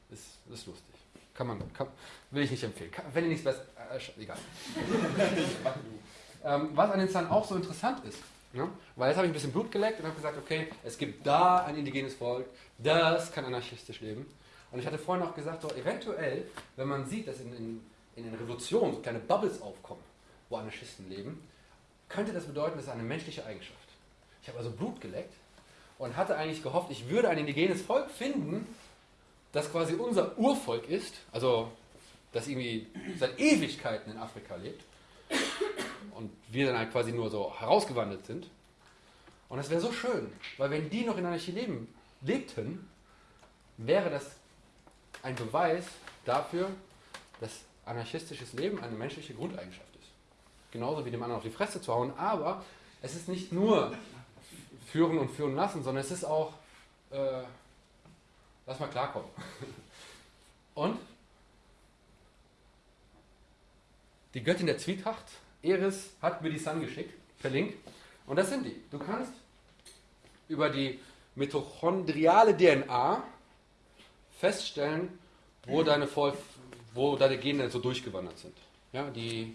Ist, ist lustig. Kann man, kann, will ich nicht empfehlen. Kann, wenn ihr nichts besser, äh, egal. [laughs] ähm, was an den Zahn auch so interessant ist, ne? weil jetzt habe ich ein bisschen Blut geleckt und habe gesagt, okay, es gibt da ein indigenes Volk, das kann anarchistisch leben. Und ich hatte vorhin auch gesagt, so, eventuell, wenn man sieht, dass in, in, in den Revolutionen so kleine Bubbles aufkommen, wo Anarchisten leben, könnte das bedeuten, das ist eine menschliche Eigenschaft. Ich habe also Blut geleckt und hatte eigentlich gehofft, ich würde ein indigenes Volk finden, das quasi unser Urvolk ist, also das irgendwie seit Ewigkeiten in Afrika lebt und wir dann halt quasi nur so herausgewandelt sind. Und das wäre so schön, weil wenn die noch in Anarchie leben, lebten, wäre das ein Beweis dafür, dass anarchistisches Leben eine menschliche Grundeigenschaft ist. Genauso wie dem anderen auf die Fresse zu hauen, aber es ist nicht nur führen und führen lassen, sondern es ist auch, äh, lass mal klarkommen. Und die Göttin der Zwietracht, Eris, hat mir die Sun geschickt, per Link. Und das sind die. Du kannst über die mitochondriale DNA feststellen, wo deine, Vol wo deine Gene so durchgewandert sind. Ja, die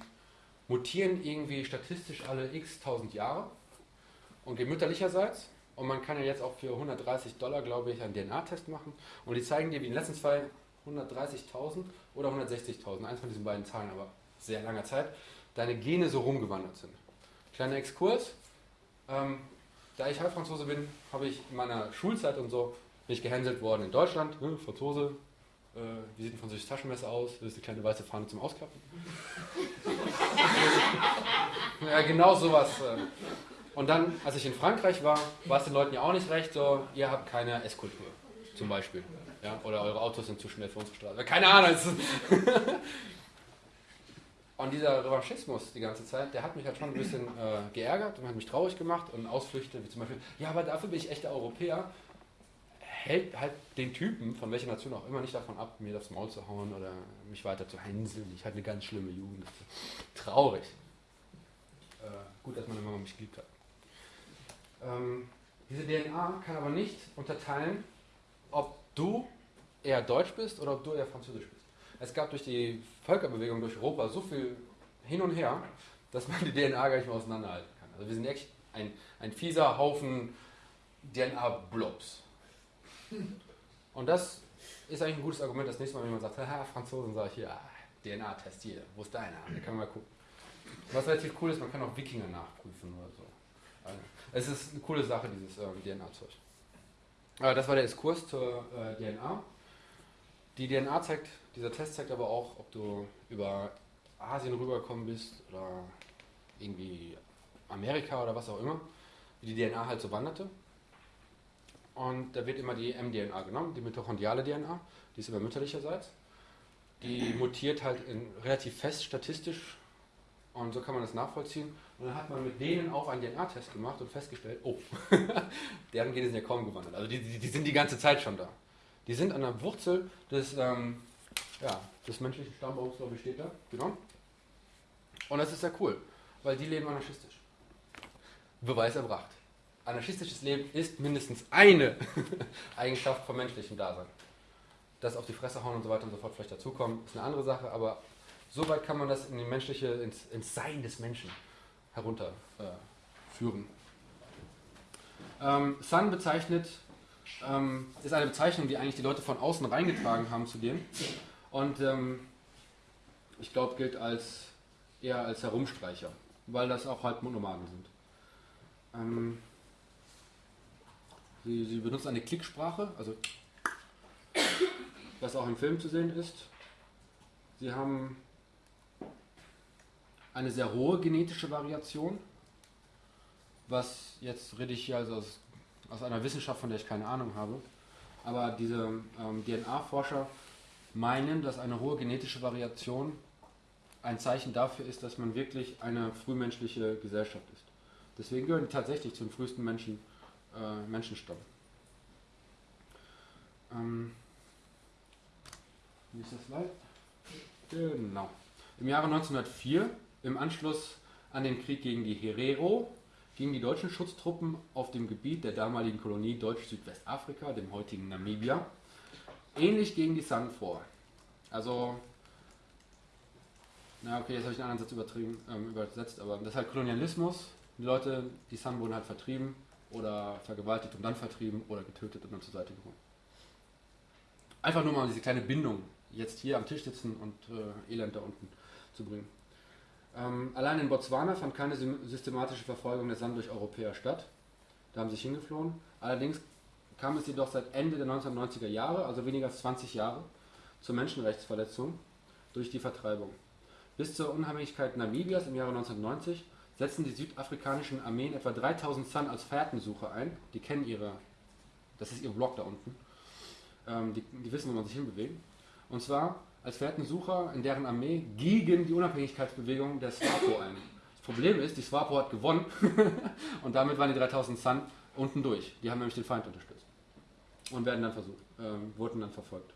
mutieren irgendwie statistisch alle x tausend Jahre und gehen mütterlicherseits. Und man kann ja jetzt auch für 130 Dollar, glaube ich, einen DNA-Test machen. Und die zeigen dir, wie in den letzten zwei 130.000 oder 160.000, eins von diesen beiden Zahlen, aber sehr langer Zeit, deine Gene so rumgewandert sind. Kleiner Exkurs. Ähm, da ich Halbfranzose bin, habe ich in meiner Schulzeit und so bin ich gehänselt worden in Deutschland. Ne, Franzose, äh, wie sieht ein französisches Taschenmesser aus? Das ist eine kleine weiße Fahne zum Ausklappen. [laughs] ja, genau sowas. Äh. Und dann, als ich in Frankreich war, war es den Leuten ja auch nicht recht, so, ihr habt keine Esskultur, zum Beispiel. Ja? Oder eure Autos sind zu schnell für unsere Straße. Keine Ahnung. [laughs] und dieser Revanchismus die ganze Zeit, der hat mich halt schon ein bisschen äh, geärgert und hat mich traurig gemacht. Und Ausflüchte, wie zum Beispiel, ja, aber dafür bin ich echter Europäer, hält halt den Typen, von welcher Nation auch immer, nicht davon ab, mir das Maul zu hauen oder mich weiter zu hänseln. Ich hatte eine ganz schlimme Jugend. Traurig. Äh, gut, dass meine Mama mich geliebt hat. Ähm, diese DNA kann aber nicht unterteilen, ob du eher deutsch bist oder ob du eher französisch bist. Es gab durch die Völkerbewegung durch Europa so viel hin und her, dass man die DNA gar nicht mehr auseinanderhalten kann. Also wir sind echt ein, ein fieser Haufen DNA-Blobs. Und das ist eigentlich ein gutes Argument, das nächste Mal, wenn jemand sagt, haha, Franzosen, sage ich hier, ah, DNA-Test hier, wo ist deiner? Da kann man mal gucken. Was relativ cool ist, man kann auch Wikinger nachprüfen oder so. Also, es ist eine coole Sache, dieses ähm, DNA-Zeug. Äh, das war der Exkurs zur äh, DNA. Die DNA zeigt, dieser Test zeigt aber auch, ob du über Asien rübergekommen bist oder irgendwie Amerika oder was auch immer, wie die DNA halt so wanderte. Und da wird immer die mDNA genommen, die mitochondriale DNA, die ist immer mütterlicherseits. Die mutiert halt in, relativ fest statistisch und so kann man das nachvollziehen. Und dann hat man mit denen auch einen DNA-Test gemacht und festgestellt, oh, [laughs] deren Gene sind ja kaum gewandert. Also die, die, die sind die ganze Zeit schon da. Die sind an der Wurzel des, ähm, ja, des menschlichen Stammbaums, glaube ich, steht da. Genau. Und das ist sehr cool, weil die leben anarchistisch. Beweis erbracht. Anarchistisches Leben ist mindestens eine [laughs] Eigenschaft vom menschlichen Dasein. Das auf die Fresse hauen und so weiter und so fort vielleicht dazukommen, ist eine andere Sache, aber so weit kann man das in die menschliche, ins, ins Sein des Menschen herunterführen. Äh, ähm, Sun bezeichnet, ähm, ist eine Bezeichnung, die eigentlich die Leute von außen reingetragen haben zu dem. Und ähm, ich glaube, gilt als eher als Herumstreicher. weil das auch halt Nomaden sind. Ähm, sie, sie benutzen eine Klicksprache, also was auch im Film zu sehen ist. Sie haben eine sehr hohe genetische Variation, was jetzt rede ich hier also aus, aus einer Wissenschaft, von der ich keine Ahnung habe. Aber diese ähm, DNA-Forscher meinen, dass eine hohe genetische Variation ein Zeichen dafür ist, dass man wirklich eine frühmenschliche Gesellschaft ist. Deswegen gehören die tatsächlich zum frühesten Menschen, äh, Menschenstamm. Ähm, nächster Slide. Genau. Im Jahre 1904, im Anschluss an den Krieg gegen die Herero, gingen die deutschen Schutztruppen auf dem Gebiet der damaligen Kolonie Deutsch-Südwestafrika, dem heutigen Namibia, ähnlich gegen die San vor. Also, na okay, jetzt habe ich einen anderen Satz übertrieben, ähm, übersetzt, aber das ist halt Kolonialismus. Die Leute, die San wurden halt vertrieben oder vergewaltigt und dann vertrieben oder getötet und dann zur Seite geholt. Einfach nur mal diese kleine Bindung, jetzt hier am Tisch sitzen und äh, Elend da unten zu bringen. Ähm, allein in Botswana fand keine systematische Verfolgung der San durch Europäer statt. Da haben sie sich hingeflohen. Allerdings kam es jedoch seit Ende der 1990er Jahre, also weniger als 20 Jahre, zur Menschenrechtsverletzung durch die Vertreibung. Bis zur Unabhängigkeit Namibias im Jahre 1990 setzten die südafrikanischen Armeen etwa 3000 San als Fährtensucher ein. Die kennen ihre, das ist ihr Block da unten. Ähm, die, die wissen, wo man sich hinbewegt. Und zwar als Fährtensucher in deren Armee gegen die Unabhängigkeitsbewegung der SWAPO ein. Das Problem ist, die SWAPO hat gewonnen [laughs] und damit waren die 3000 Sun unten durch. Die haben nämlich den Feind unterstützt und werden dann versucht, äh, wurden dann verfolgt.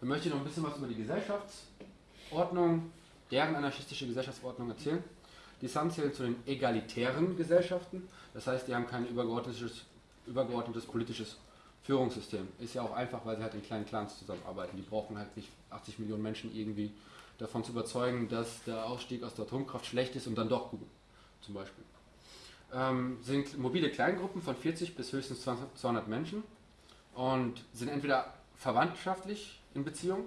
Dann möchte ich noch ein bisschen was über die Gesellschaftsordnung, deren anarchistische Gesellschaftsordnung erzählen. Die Sun zählen zu den egalitären Gesellschaften, das heißt, die haben kein übergeordnetes, übergeordnetes politisches Führungssystem. Ist ja auch einfach, weil sie halt in kleinen Clans zusammenarbeiten. Die brauchen halt nicht 80 Millionen Menschen irgendwie davon zu überzeugen, dass der Ausstieg aus der Atomkraft schlecht ist und dann doch gut, zum Beispiel. Ähm, sind mobile Kleingruppen von 40 bis höchstens 200 Menschen und sind entweder verwandtschaftlich in Beziehung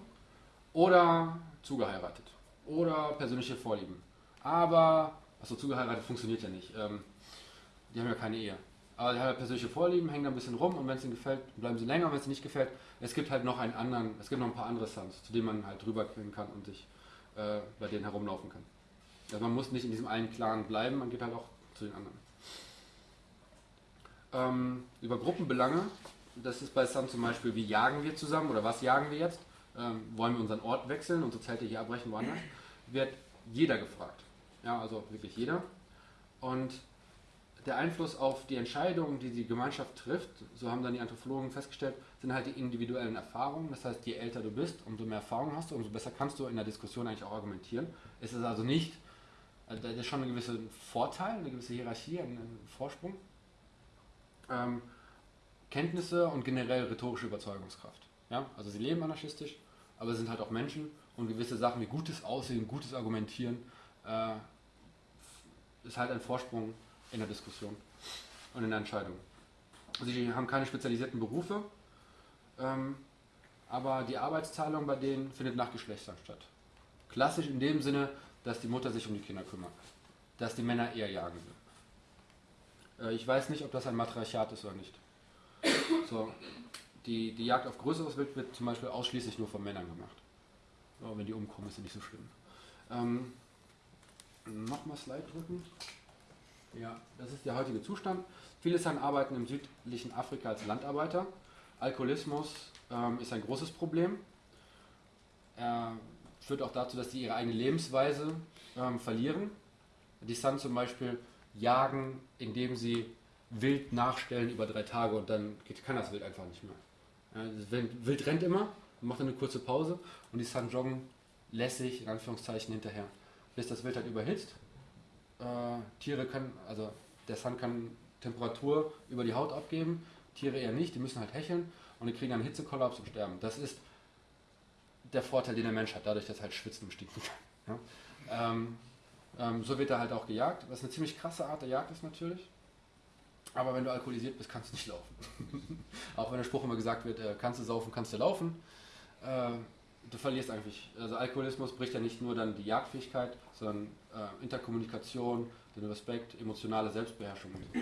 oder zugeheiratet oder persönliche Vorlieben. Aber, achso, zugeheiratet funktioniert ja nicht. Ähm, die haben ja keine Ehe. Aber die haben halt persönliche Vorlieben, hängen da ein bisschen rum und wenn es ihnen gefällt, bleiben sie länger. Wenn es ihnen nicht gefällt, es gibt halt noch einen anderen, es gibt noch ein paar andere Suns, zu denen man halt drüber kann und sich äh, bei denen herumlaufen kann. Also man muss nicht in diesem einen Clan bleiben, man geht halt auch zu den anderen. Ähm, über Gruppenbelange, das ist bei Sun zum Beispiel, wie jagen wir zusammen oder was jagen wir jetzt? Ähm, wollen wir unseren Ort wechseln, unsere Zelte hier abbrechen, woanders? Wird jeder gefragt. Ja, also wirklich jeder. Und der Einfluss auf die Entscheidungen, die die Gemeinschaft trifft, so haben dann die Anthropologen festgestellt, sind halt die individuellen Erfahrungen. Das heißt, je älter du bist, umso mehr Erfahrung hast du, umso besser kannst du in der Diskussion eigentlich auch argumentieren. Es ist also nicht, also da ist schon ein gewisser Vorteil, eine gewisse Hierarchie, ein, Vorsprung. Ähm, Kenntnisse und generell rhetorische Überzeugungskraft. Ja? Also sie leben anarchistisch, aber sie sind halt auch Menschen und gewisse Sachen wie gutes Aussehen, gutes Argumentieren äh, ist halt ein Vorsprung in der Diskussion und in der Entscheidung. Sie haben keine spezialisierten Berufe, ähm, aber die Arbeitsteilung bei denen findet nach Geschlechtern statt. Klassisch in dem Sinne, dass die Mutter sich um die Kinder kümmert, dass die Männer eher jagen will. Äh, ich weiß nicht, ob das ein Matriarchat ist oder nicht. So, die, die Jagd auf größeres Wild wird zum Beispiel ausschließlich nur von Männern gemacht. Aber wenn die umkommen, ist sie nicht so schlimm. Ähm, Nochmal Slide drücken. Ja, das ist der heutige Zustand. Viele San arbeiten im südlichen Afrika als Landarbeiter. Alkoholismus ähm, ist ein großes Problem. Er führt auch dazu, dass sie ihre eigene Lebensweise ähm, verlieren. Die San zum Beispiel jagen, indem sie Wild nachstellen über drei Tage und dann kann das Wild einfach nicht mehr. Ja, Wild rennt immer, macht eine kurze Pause und die Sun joggen lässig, in Anführungszeichen, hinterher. Bis das Wild halt überhitzt Tiere können, also der Sun kann Temperatur über die Haut abgeben, Tiere eher nicht, die müssen halt hecheln und die kriegen einen Hitzekollaps und sterben. Das ist der Vorteil, den der Mensch hat, dadurch, dass halt schwitzen stinken kann. [laughs] Ja? Ähm, ähm, so wird er halt auch gejagt, was eine ziemlich krasse Art der Jagd ist natürlich. Aber wenn du alkoholisiert bist, kannst du nicht laufen. [laughs] auch wenn der Spruch immer gesagt wird, äh, kannst du saufen, kannst du laufen. Äh, du verlierst eigentlich, also Alkoholismus bricht ja nicht nur dann die Jagdfähigkeit, sondern äh, Interkommunikation, den Respekt, emotionale Selbstbeherrschung. So.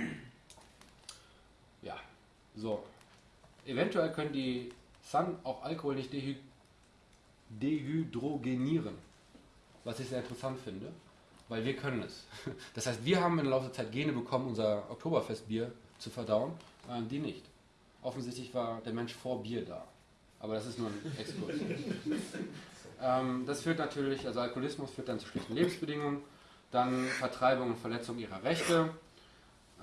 Ja, so. Eventuell können die Sun auch Alkohol nicht dehyd dehydrogenieren, was ich sehr interessant finde, weil wir können es. [laughs] Das heißt, wir haben in der Laufe der Zeit Gene bekommen, unser Oktoberfestbier zu verdauen, äh, die nicht. Offensichtlich war der Mensch vor Bier da. Aber das ist nur ein Exkurs. [laughs] ähm, das führt natürlich, also Alkoholismus führt dann zu schlechten Lebensbedingungen, dann Vertreibung und Verletzung ihrer Rechte,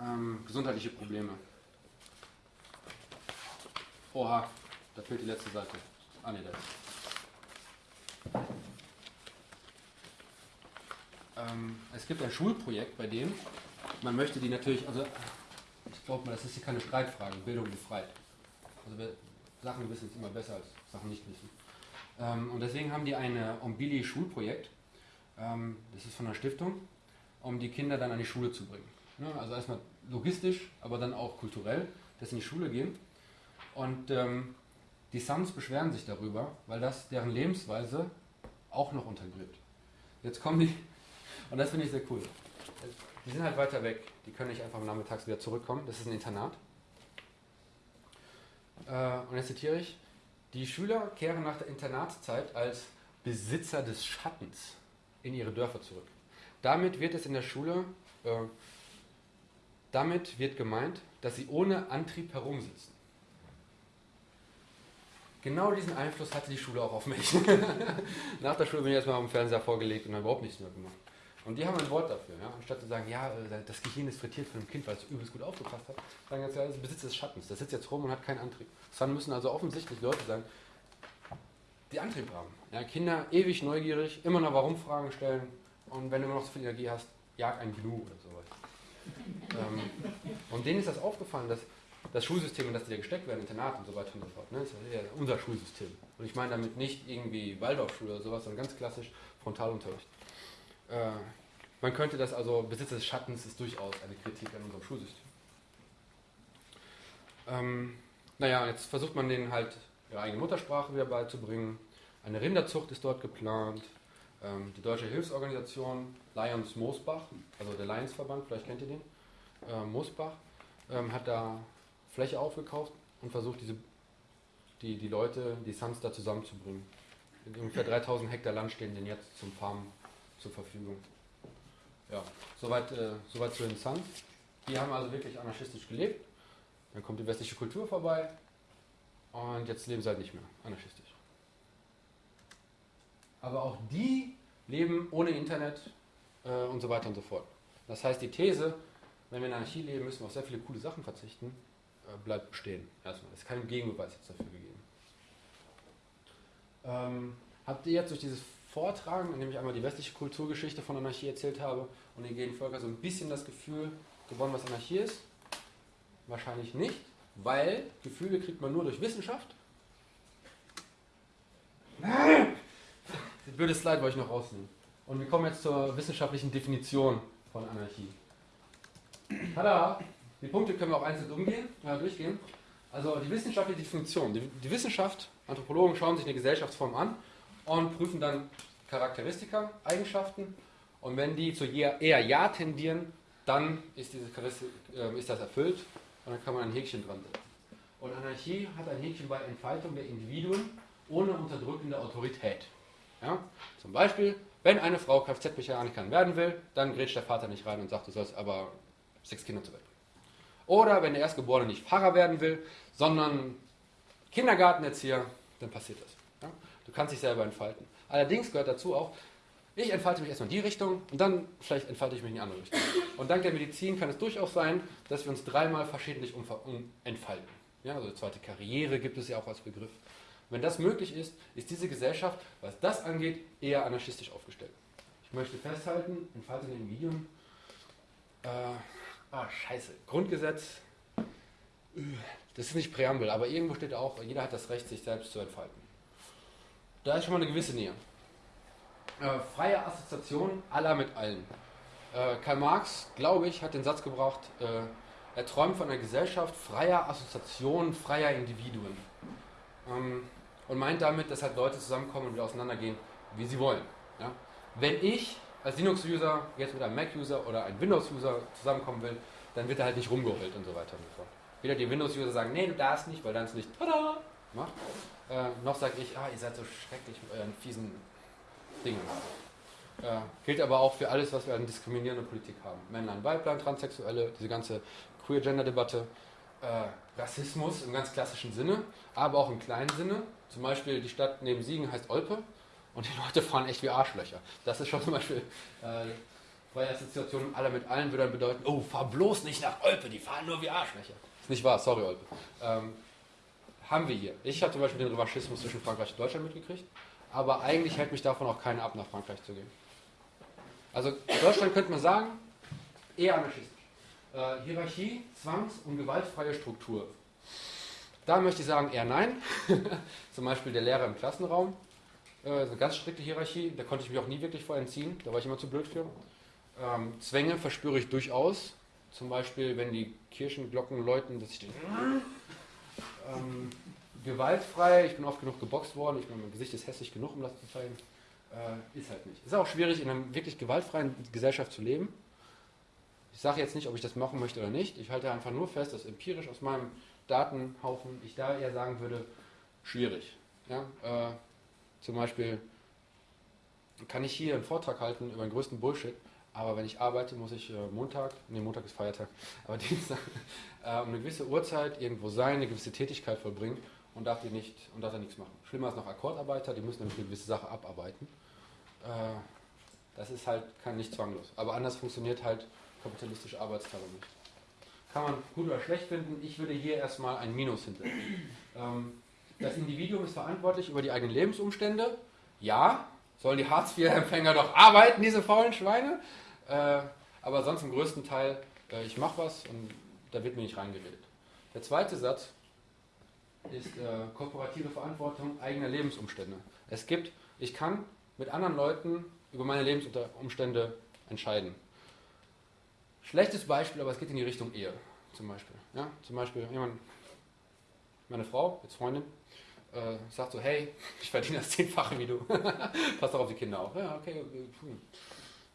ähm, gesundheitliche Probleme. Oha, da fehlt die letzte Seite. Ah ne, da. Ähm, es gibt ein Schulprojekt, bei dem man möchte die natürlich, also ich glaube mal, das ist hier keine Streitfrage, Bildung befreit. Also Sachen wissen ist immer besser als Sachen nicht wissen. Ähm, und deswegen haben die eine Ombili-Schulprojekt, ähm, das ist von einer Stiftung, um die Kinder dann an die Schule zu bringen. Ne? Also erstmal logistisch, aber dann auch kulturell, dass sie in die Schule gehen. Und ähm, die Sons beschweren sich darüber, weil das deren Lebensweise auch noch untergräbt. Jetzt kommen die, [laughs] und das finde ich sehr cool. Die sind halt weiter weg, die können nicht einfach nachmittags wieder zurückkommen, das ist ein Internat. Äh, und jetzt zitiere ich, die Schüler kehren nach der Internatszeit als Besitzer des Schattens in ihre Dörfer zurück. Damit wird es in der Schule, äh, damit wird gemeint, dass sie ohne Antrieb herumsitzen. Genau diesen Einfluss hatte die Schule auch auf mich. [laughs] Nach der Schule bin ich erstmal am Fernseher vorgelegt und habe überhaupt nichts mehr gemacht. Und die haben ein Wort dafür. Ja? Anstatt zu sagen, ja, äh, das Gehirn ist frittiert von einem Kind, weil es übelst gut aufgepasst hat, sagen jetzt, ja, das ist Besitz des Schattens. Das sitzt jetzt rum und hat keinen Antrieb. Dann müssen also offensichtlich Leute sein, die Antrieb haben. Ja, Kinder ewig neugierig, immer noch Warum-Fragen stellen und wenn du immer noch so viel Energie hast, jag ein Gnu oder sowas. [laughs] ähm, und denen ist das aufgefallen, dass das Schulsystem, in das die da gesteckt werden, Internat und so weiter und so fort, ne, ist ja unser Schulsystem. Und ich meine damit nicht irgendwie Waldorfschule oder sowas, sondern ganz klassisch Frontalunterricht. Äh, man könnte das also, Besitz des Schattens ist durchaus eine Kritik an unserem Schulsystem. Ähm, naja, jetzt versucht man denen halt ihre eigene Muttersprache wieder beizubringen. Eine Rinderzucht ist dort geplant. Ähm, die deutsche Hilfsorganisation Lions Moosbach, also der Lionsverband, vielleicht kennt ihr den, äh, Moosbach, ähm, hat da Fläche aufgekauft und versucht, diese, die, die Leute, die Suns da zusammenzubringen. Ungefähr 3000 Hektar Land stehen denen jetzt zum Farmen zur Verfügung. Ja, soweit, äh, soweit zu den Suns. Die haben also wirklich anarchistisch gelebt. Dann kommt die westliche Kultur vorbei und jetzt leben sie halt nicht mehr anarchistisch. Aber auch die leben ohne Internet äh, und so weiter und so fort. Das heißt, die These, wenn wir in Anarchie leben, müssen wir auf sehr viele coole Sachen verzichten, äh, bleibt bestehen. Erstmal. Es ist kein Gegenbeweis jetzt dafür gegeben. Ähm, habt ihr jetzt durch dieses Vortragen, in dem ich einmal die westliche Kulturgeschichte von Anarchie erzählt habe und den gehen Völker so ein bisschen das Gefühl gewonnen, was Anarchie ist? Wahrscheinlich nicht, weil Gefühle kriegt man nur durch Wissenschaft. Das blöde Slide wollte ich noch rausnehmen. Und wir kommen jetzt zur wissenschaftlichen Definition von Anarchie. Tada! Die Punkte können wir auch einzeln umgehen, äh, durchgehen. Also die wissenschaftliche Definition. Die, die Wissenschaft, Anthropologen schauen sich eine Gesellschaftsform an und prüfen dann Charakteristika, Eigenschaften. Und wenn die zu eher Ja tendieren, dann ist, diese äh, ist das erfüllt und dann kann man ein Häkchen dran setzen. Und Anarchie hat ein Häkchen bei Entfaltung der Individuen ohne unterdrückende Autorität. Ja? Zum Beispiel, wenn eine Frau Kfz-Mechanikerin werden will, dann grätscht der Vater nicht rein und sagt, du sollst aber sechs Kinder zur Welt. Oder wenn der Erstgeborene nicht Pfarrer werden will, sondern Kindergartenerzieher, dann passiert das. Ja? Du kannst dich selber entfalten. Allerdings gehört dazu auch, ich entfalte mich erstmal in die Richtung und dann vielleicht entfalte ich mich in die andere Richtung. Und dank der Medizin kann es durchaus sein, dass wir uns dreimal verschiedentlich entfalten. Ja, also zweite Karriere gibt es ja auch als Begriff. Wenn das möglich ist, ist diese Gesellschaft, was das angeht, eher anarchistisch aufgestellt. Ich möchte festhalten, entfalte in den Videos, äh, ah, scheiße, Grundgesetz, das ist nicht Präambel, aber irgendwo steht auch, jeder hat das Recht, sich selbst zu entfalten. Da ist schon mal eine gewisse Nähe. Äh, freie Assoziation aller mit allen. Äh, Karl Marx, glaube ich, hat den Satz gebracht, äh, er träumt von einer Gesellschaft freier Assoziationen, freier Individuen. Ähm, und meint damit, dass halt Leute zusammenkommen und wieder auseinandergehen, wie sie wollen. Ja? Wenn ich als Linux-User jetzt mit einem Mac-User oder einem Windows-User zusammenkommen will, dann wird er halt nicht rumgeheult und so weiter und so fort. Weder die Windows-User sagen, nee, du darfst nicht, weil dann es nicht tada macht, äh, noch sage ich, ah, ihr seid so schrecklich mit euren fiesen Dingen. Äh, gilt aber auch für alles, was wir an diskriminierender Politik haben. Männlein, Weiblein, Transsexuelle, diese ganze Queer-Gender-Debatte, äh, Rassismus im ganz klassischen Sinne, aber auch im kleinen Sinne. Zum Beispiel die Stadt neben Siegen heißt Olpe und die Leute fahren echt wie Arschlöcher. Das ist schon zum Beispiel äh, freie Assoziation aller mit allen würde dann bedeuten, oh, fahr bloß nicht nach Olpe, die fahren nur wie Arschlöcher. Ist nicht wahr, sorry Olpe. Ähm, haben wir hier. Ich habe zum Beispiel den Revanchismus zwischen Frankreich und Deutschland mitgekriegt, aber eigentlich hält mich davon auch keiner ab, nach Frankreich zu gehen. Also Deutschland könnte man sagen, eher anarchistisch. Äh, Hierarchie, Zwangs- und gewaltfreie Struktur. Da möchte ich sagen, eher nein. [laughs] Zum Beispiel der Lehrer im Klassenraum. Äh, eine ganz strikte Hierarchie, da konnte ich mich auch nie wirklich vor entziehen, da war ich immer zu blöd für. Ähm, Zwänge verspüre ich durchaus. Zum Beispiel, wenn die Kirchenglocken läuten, dass ich den. Ähm, gewaltfrei, ich bin oft genug geboxt worden, ich meine, mein Gesicht ist hässlich genug, um das zu zeigen. Äh, ist halt nicht. Ist auch schwierig, in einer wirklich gewaltfreien Gesellschaft zu leben. Ich sage jetzt nicht, ob ich das machen möchte oder nicht. Ich halte einfach nur fest, dass empirisch aus meinem Datenhaufen ich da eher sagen würde, schwierig. Ja? Äh, zum Beispiel kann ich hier einen Vortrag halten über den größten Bullshit, aber wenn ich arbeite, muss ich äh, Montag, nee, Montag ist Feiertag, [laughs] aber Dienstag, äh, um eine gewisse Uhrzeit irgendwo sein, eine gewisse Tätigkeit vollbringen und darf die nicht und darf da nichts machen. Schlimmer ist noch Akkordarbeiter, die müssen nämlich eine gewisse Sache abarbeiten. Äh, das ist halt kann nicht zwanglos. Aber anders funktioniert halt kapitalistische Arbeitsteilung nicht. Kann man gut oder schlecht finden. Ich würde hier erstmal ein Minus hinsetzen. [clears throat] Ähm, das Individuum ist verantwortlich über die eigenen Lebensumstände. Ja, sollen die Hartz-IV-Empfänger doch arbeiten, diese faulen Schweine. Äh, aber sonst im größten Teil, äh, ich mache was und da wird mir nicht reingeredet. Der zweite Satz ist äh, kooperative Verantwortung eigener Lebensumstände. Es gibt, ich kann mit anderen Leuten über meine Lebensumstände entscheiden. Schlechtes Beispiel, aber es geht in die Richtung Ehe zum Beispiel. Ja? Zum Beispiel jemand, meine Frau, jetzt Freundin, äh, sagt so, hey, [laughs] ich verdiene das Zehnfache wie du. [laughs] Pass doch auf die Kinder auf. Ja, okay, hm.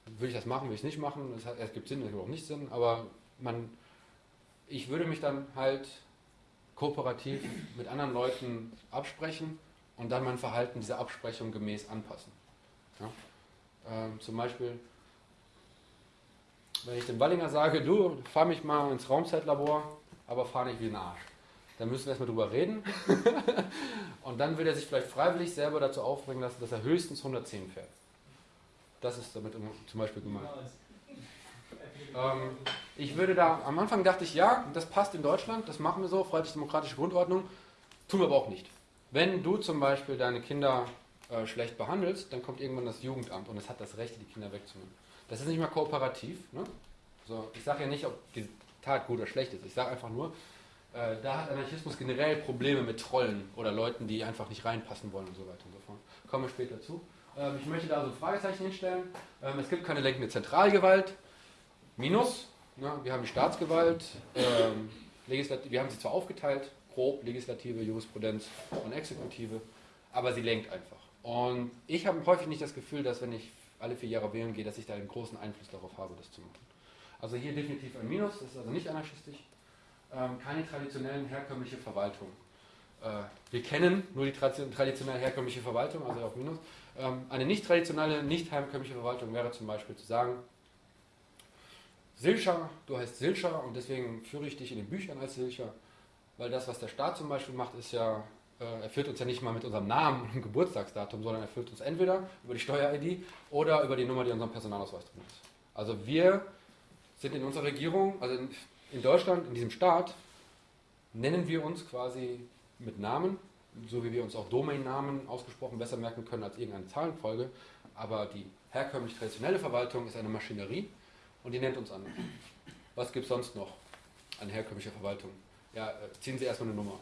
Will ich das machen, will ich es nicht machen. Es, hat, es gibt Sinn, es gibt auch nicht Sinn, aber man, ich würde mich dann halt kooperativ mit anderen Leuten absprechen und dann mein Verhalten dieser Absprechung gemäß anpassen. Ja? Ähm, zum Beispiel, wenn ich dem Wallinger sage, du, fahr mich mal ins Raumzeitlabor, aber fahr nicht wie ein Arsch. Dann müssen wir erstmal drüber reden. [laughs] und dann will er sich vielleicht freiwillig selber dazu aufbringen lassen, dass er höchstens 110 fährt. Das ist damit zum Beispiel gemeint. Ähm, ich würde da, am Anfang dachte ich, ja, das passt in Deutschland, das machen wir so, freiheitlich-demokratische Grundordnung, tun wir aber auch nicht. Wenn du zum Beispiel deine Kinder äh, schlecht behandelst, dann kommt irgendwann das Jugendamt und es hat das Recht, die Kinder wegzunehmen. Das ist nicht mal kooperativ. Ne? So, ich sage ja nicht, ob die Tat gut oder schlecht ist. Ich sage einfach nur, äh, da hat Anarchismus generell Probleme mit Trollen oder Leuten, die einfach nicht reinpassen wollen und so weiter und so fort. Kommen wir später zu. Ähm, ich möchte da also ein Fragezeichen hinstellen. Ähm, es gibt keine lenkende Zentralgewalt. Minus. Ja, wir haben die Staatsgewalt. Ähm, wir haben sie zwar aufgeteilt, grob, Legislative, Jurisprudenz und Exekutive, aber sie lenkt einfach. Und ich habe häufig nicht das Gefühl, dass wenn ich alle vier Jahre wählen gehe, dass ich da einen großen Einfluss darauf habe, das zu machen. Also hier definitiv ein Minus, das ist also nicht anarchistisch. Ähm, keine traditionellen herkömmliche Verwaltung. Äh, wir kennen nur die traditionell herkömmliche Verwaltung, also auch Minus. Ähm, eine nicht traditionelle, nicht herkömmliche Verwaltung wäre zum Beispiel zu sagen, Silcher, du heißt Silcher und deswegen führe ich dich in den Büchern als Silcher, weil das, was der Staat zum Beispiel macht, ist ja, äh, er führt uns ja nicht mal mit unserem Namen und Geburtstagsdatum, sondern er führt uns entweder über die Steuer-ID oder über die Nummer, die in unserem Personalausweis drin ist. Also wir sind in unserer Regierung, also in, in Deutschland, in diesem Staat, nennen wir uns quasi mit Namen, so wie wir uns auch Domainnamen ausgesprochen besser merken können als irgendeine Zahlenfolge, aber die herkömmlich traditionelle Verwaltung ist eine Maschinerie und die nennt uns an. Was gibt es sonst noch an herkömmlicher Verwaltung? Ja, äh, ziehen Sie erstmal eine Nummer.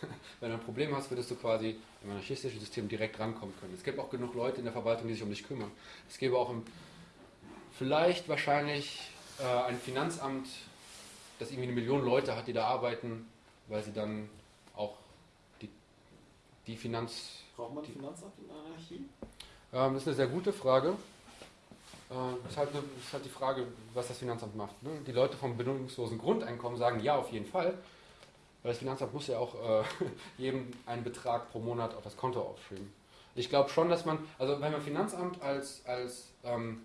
[laughs] Wenn du ein Problem hast, würdest du quasi im anarchistischen System direkt rankommen können. Es gibt auch genug Leute in der Verwaltung, die sich um dich kümmern. Es gäbe auch im, vielleicht wahrscheinlich äh, ein Finanzamt, das irgendwie eine Million Leute hat, die da arbeiten, weil sie dann die die Finanz... Braucht man Finanzamt in Anarchie? Ähm, das ist eine sehr gute Frage. Äh, ist, halt, eine- ist halt die Frage, was das Finanzamt macht. Ne? Die Leute vom bedingungslosen Grundeinkommen sagen ja, auf jeden Fall. Weil das Finanzamt muss ja auch äh, [laughs] jedem einen Betrag pro Monat auf das Konto aufschreiben. Ich glaube schon, dass man, also wenn man Finanzamt als, als ähm,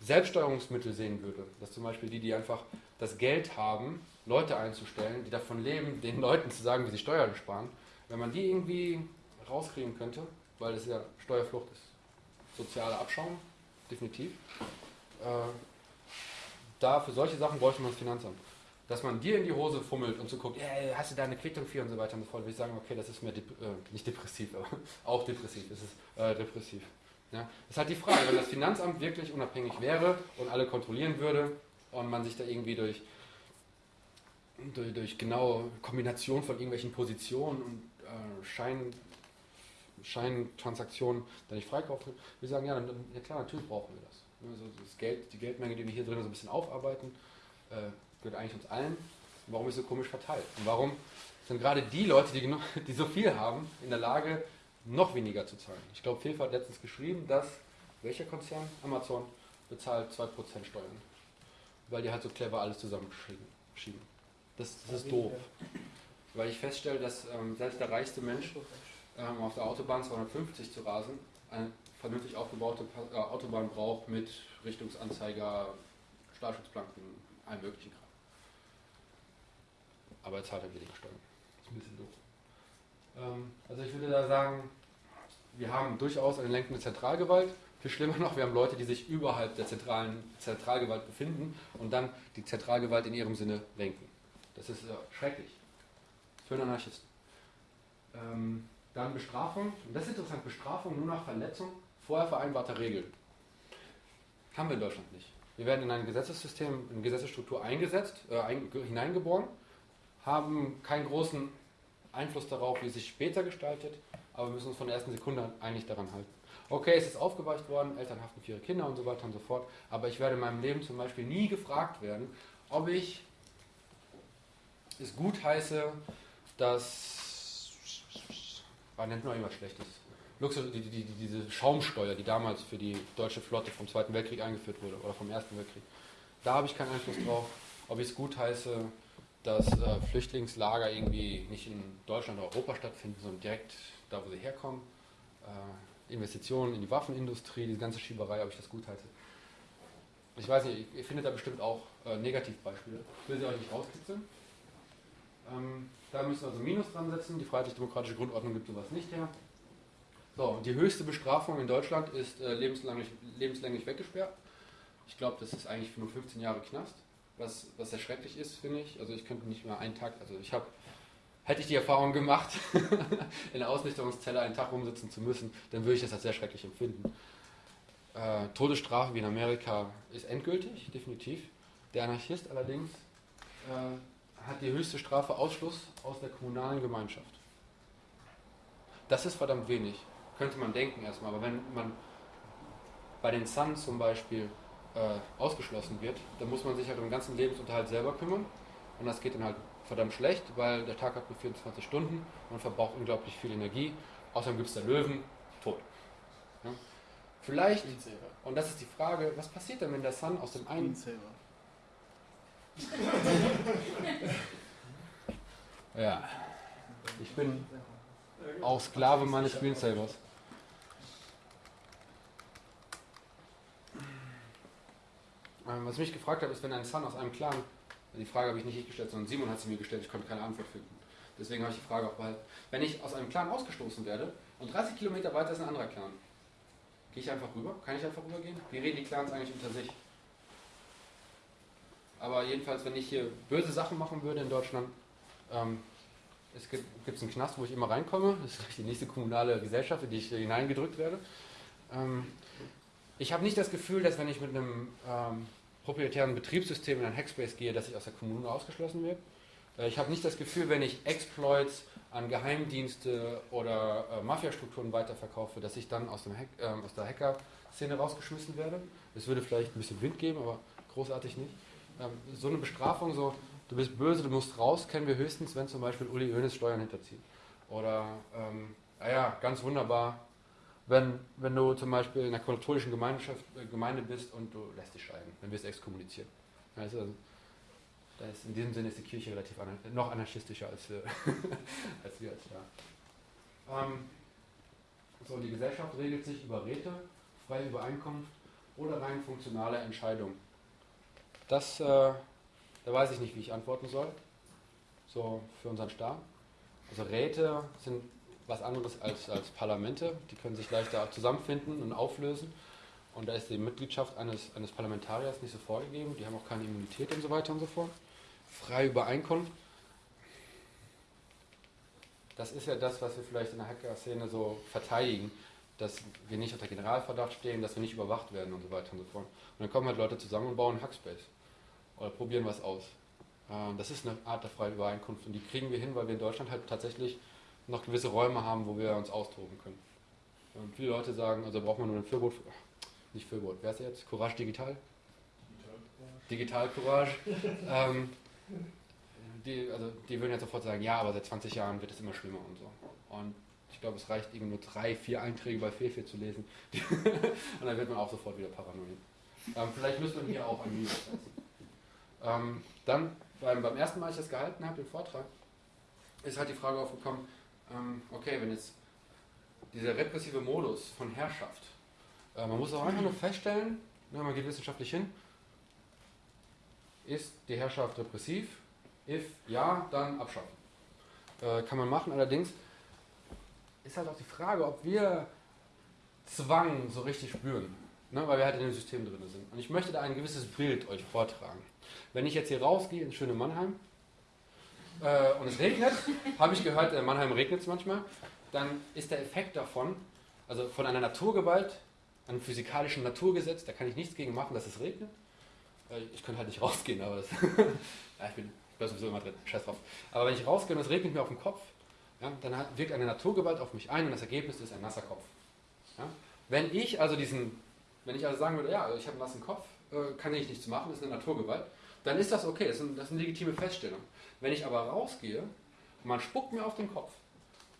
Selbststeuerungsmittel sehen würde, dass zum Beispiel die, die einfach das Geld haben, Leute einzustellen, die davon leben, den Leuten zu sagen, wie sie Steuern sparen, wenn man die irgendwie rauskriegen könnte, weil das ja Steuerflucht ist, sozialer Abschaum, definitiv. Äh, da für solche Sachen bräuchte man das Finanzamt. Dass man dir in die Hose fummelt und so guckt, äh, hast du da eine Quittung für und so weiter und so fort, würde ich sagen, okay, das ist mehr dep äh, nicht depressiv, aber [laughs] auch depressiv, es ist äh, depressiv. Ja? Das ist halt die Frage, wenn das Finanzamt wirklich unabhängig wäre und alle kontrollieren würde und man sich da irgendwie durch, durch, durch genaue Kombination von irgendwelchen Positionen und äh, Schein, Scheintransaktionen da nicht freikaufen, ich sagen, ja, dann, ja klar, natürlich brauchen wir das. Also das Geld, die Geldmenge, die wir hier drin so ein bisschen aufarbeiten, äh, gehört eigentlich uns allen. Und warum ist es so komisch verteilt? Und warum sind gerade die Leute, die, genug, [laughs] die so viel haben, in der Lage, noch weniger zu zahlen? Ich glaube, Fefe hat letztens geschrieben, dass, welcher Konzern? Amazon bezahlt 2% Steuern. Weil die halt so clever alles zusammenschieben. schieben. Das, das ist doof. Weil ich feststelle, dass ähm, selbst der reichste Mensch ähm, auf der Autobahn 250 zu rasen, eine vernünftig aufgebaute äh, Autobahn braucht mit Richtungsanzeiger, Stahlschutzplanken, allem möglichen Kram. Aber er zahlt halt weniger Steuern. Das ist ein bisschen doof. Ähm, also ich würde da sagen, wir haben durchaus eine lenkende Zentralgewalt. Viel schlimmer noch, wir haben Leute, die sich überhalb der zentralen Zentralgewalt befinden und dann die Zentralgewalt in ihrem Sinne lenken. Das ist äh, schrecklich. Für einen Anarchisten. Ähm, dann Bestrafung. Und das ist interessant, Bestrafung nur nach Verletzung vorher vereinbarter Regeln. Haben wir in Deutschland nicht. Wir werden in ein Gesetzessystem, in eine Gesetzesstruktur eingesetzt, äh, ein, hineingeboren, haben keinen großen Einfluss darauf, wie es sich später gestaltet, aber wir müssen uns von der ersten Sekunde eigentlich daran halten. Okay, es ist aufgeweicht worden, Eltern haften für ihre Kinder und so weiter und so fort, aber ich werde in meinem Leben zum Beispiel nie gefragt werden, ob ich es gut heiße, dass. Man nennt nur irgendwas Schlechtes. Luxus, die, die, die, diese Schaumsteuer, die damals für die deutsche Flotte vom Zweiten Weltkrieg eingeführt wurde oder vom Ersten Weltkrieg. Da habe ich keinen Einfluss drauf. Ob ich es gut heiße, dass äh, Flüchtlingslager irgendwie nicht in Deutschland oder Europa stattfinden, sondern direkt da, wo sie herkommen. Äh, Investitionen in die Waffenindustrie, diese ganze Schieberei, ob ich das gut heiße. Ich weiß nicht, ihr findet da bestimmt auch äh, Negativbeispiele. Ich will sie euch nicht rauskitzeln. Ähm, da müssen wir also Minus dran setzen. Die freiheitlich-demokratische Grundordnung gibt sowas nicht her. So, die höchste Bestrafung in Deutschland ist äh, lebenslänglich, lebenslänglich weggesperrt. Ich glaube, das ist eigentlich für nur 15 Jahre Knast, was, was sehr schrecklich ist, finde ich. Also ich könnte nicht mehr einen Tag, also ich habe, hätte ich die Erfahrung gemacht, [laughs] in der Ausnüchterungszelle einen Tag rumsitzen zu müssen, dann würde ich das als sehr schrecklich empfinden. Äh, Todesstrafe wie in Amerika ist endgültig, definitiv. Der Anarchist allerdings äh, hat die höchste Strafe Ausschluss aus der kommunalen Gemeinschaft. Das ist verdammt wenig, könnte man denken erstmal, aber wenn man bei den Sun zum Beispiel äh, ausgeschlossen wird, dann muss man sich halt um den ganzen Lebensunterhalt selber kümmern und das geht dann halt verdammt schlecht, weil der Tag hat nur 24 Stunden, man verbraucht unglaublich viel Energie, außerdem gibt es da Löwen, tot. Ja? Vielleicht, und das ist die Frage, was passiert denn, wenn der Sun aus dem einen. Ja. Ich bin auch Sklave meines Screensavers. Ähm, Was ich mich gefragt habe, ist, wenn ein Sun aus einem Clan, die Frage habe ich nicht ich gestellt, sondern Simon hat sie mir gestellt, ich konnte keine Antwort finden. Deswegen habe ich die Frage auch behalten. Wenn ich aus einem Clan ausgestoßen werde und 30 Kilometer weiter ist ein anderer Clan, gehe ich einfach rüber? Kann ich einfach rübergehen? Wie reden die Clans eigentlich unter sich? Aber jedenfalls, wenn ich hier böse Sachen machen würde in Deutschland, ähm, es gibt gibt's einen Knast, wo ich immer reinkomme. Das ist die nächste kommunale Gesellschaft, in die ich hineingedrückt werde. Ähm, ich habe nicht das Gefühl, dass wenn ich mit einem ähm, proprietären Betriebssystem in ein Hackspace gehe, dass ich aus der Kommune ausgeschlossen werde. Äh, ich habe nicht das Gefühl, wenn ich Exploits an Geheimdienste oder äh, Mafiastrukturen weiterverkaufe, dass ich dann aus, dem Hack, ähm, aus der Hacker-Szene rausgeschmissen werde. Es würde vielleicht ein bisschen Wind geben, aber großartig nicht. Ähm, so eine Bestrafung, so du bist böse, du musst raus, kennen wir höchstens, wenn zum Beispiel Uli Hoeneß Steuern hinterzieht. Oder, ähm, naja, ganz wunderbar, wenn, wenn du zum Beispiel in einer katholischen Gemeinschaft, äh, Gemeinde bist und du lässt dich scheiden, dann wirst du exkommuniziert. Also, da ist, in diesem Sinne ist die Kirche relativ anar noch anarchistischer als wir [laughs] als, wir da. Ähm, so, die Gesellschaft regelt sich über Räte, freie Übereinkunft oder rein funktionale Entscheidung. Das, äh, da weiß ich nicht, wie ich antworten soll. So für unseren Staat. Also Räte sind was anderes als, als Parlamente. Die können sich leichter zusammenfinden und auflösen. Und da ist die Mitgliedschaft eines, eines Parlamentariers nicht so vorgegeben. Die haben auch keine Immunität und so weiter und so fort. Freie Übereinkunft. Das ist ja das, was wir vielleicht in der Hacker-Szene so verteidigen, dass wir nicht unter Generalverdacht stehen, dass wir nicht überwacht werden und so weiter und so fort. Und dann kommen halt Leute zusammen und bauen Hackspace oder probieren was aus. Ähm, das ist eine Art der freien Übereinkunft und die kriegen wir hin, weil wir in Deutschland halt tatsächlich noch gewisse Räume haben, wo wir uns austoben können. Und viele Leute sagen, also braucht man nur ein Fürbot, nicht Fürbot, wer ist jetzt? Courage Digital? Digital Courage. [laughs] ähm, die, also die würden jetzt sofort sagen, ja, aber seit 20 Jahren wird es immer schlimmer und so. Und ich glaube, es reicht eben nur drei, vier Einträge bei Fefe zu lesen. [laughs] und dann wird man auch sofort wieder paranoid. Ähm, vielleicht müsste man hier auch ein Minus setzen. Ähm, dann, beim, beim ersten Mal, als ich das gehalten habe, den Vortrag, ist halt die Frage aufgekommen, ähm, okay, wenn jetzt dieser repressive Modus von Herrschaft, äh, man muss auch einfach nur feststellen, ne, man geht wissenschaftlich hin, ist die Herrschaft repressiv? If ja, dann abschaffen. Äh, kann man machen, allerdings ist halt auch die Frage, ob wir Zwang so richtig spüren, ne, weil wir halt in dem System drin sind. Und ich möchte da ein gewisses Bild euch vortragen. Wenn ich jetzt hier rausgehe ins schöne Mannheim äh, und es regnet, [laughs] habe ich gehört, in Mannheim regnet es manchmal, dann ist der Effekt davon, also von einer Naturgewalt, einem physikalischen Naturgesetz, da kann ich nichts gegen machen, dass es regnet. Äh, ich könnte halt nicht [laughs] rausgehen, aber das [laughs] ja, ich bin bin sowieso immer drin, scheiß drauf. Aber wenn ich rausgehe und es regnet mir auf den Kopf, ja, dann hat, wirkt eine Naturgewalt auf mich ein und das Ergebnis ist ein nasser Kopf. Ja? Wenn ich also diesen, wenn ich also sagen würde, ja, ich habe einen nassen Kopf, kann ich nichts machen, das ist eine Naturgewalt, dann ist das okay, das ist, ein, das ist eine legitime Feststellung. Wenn ich aber rausgehe man spuckt mir auf den Kopf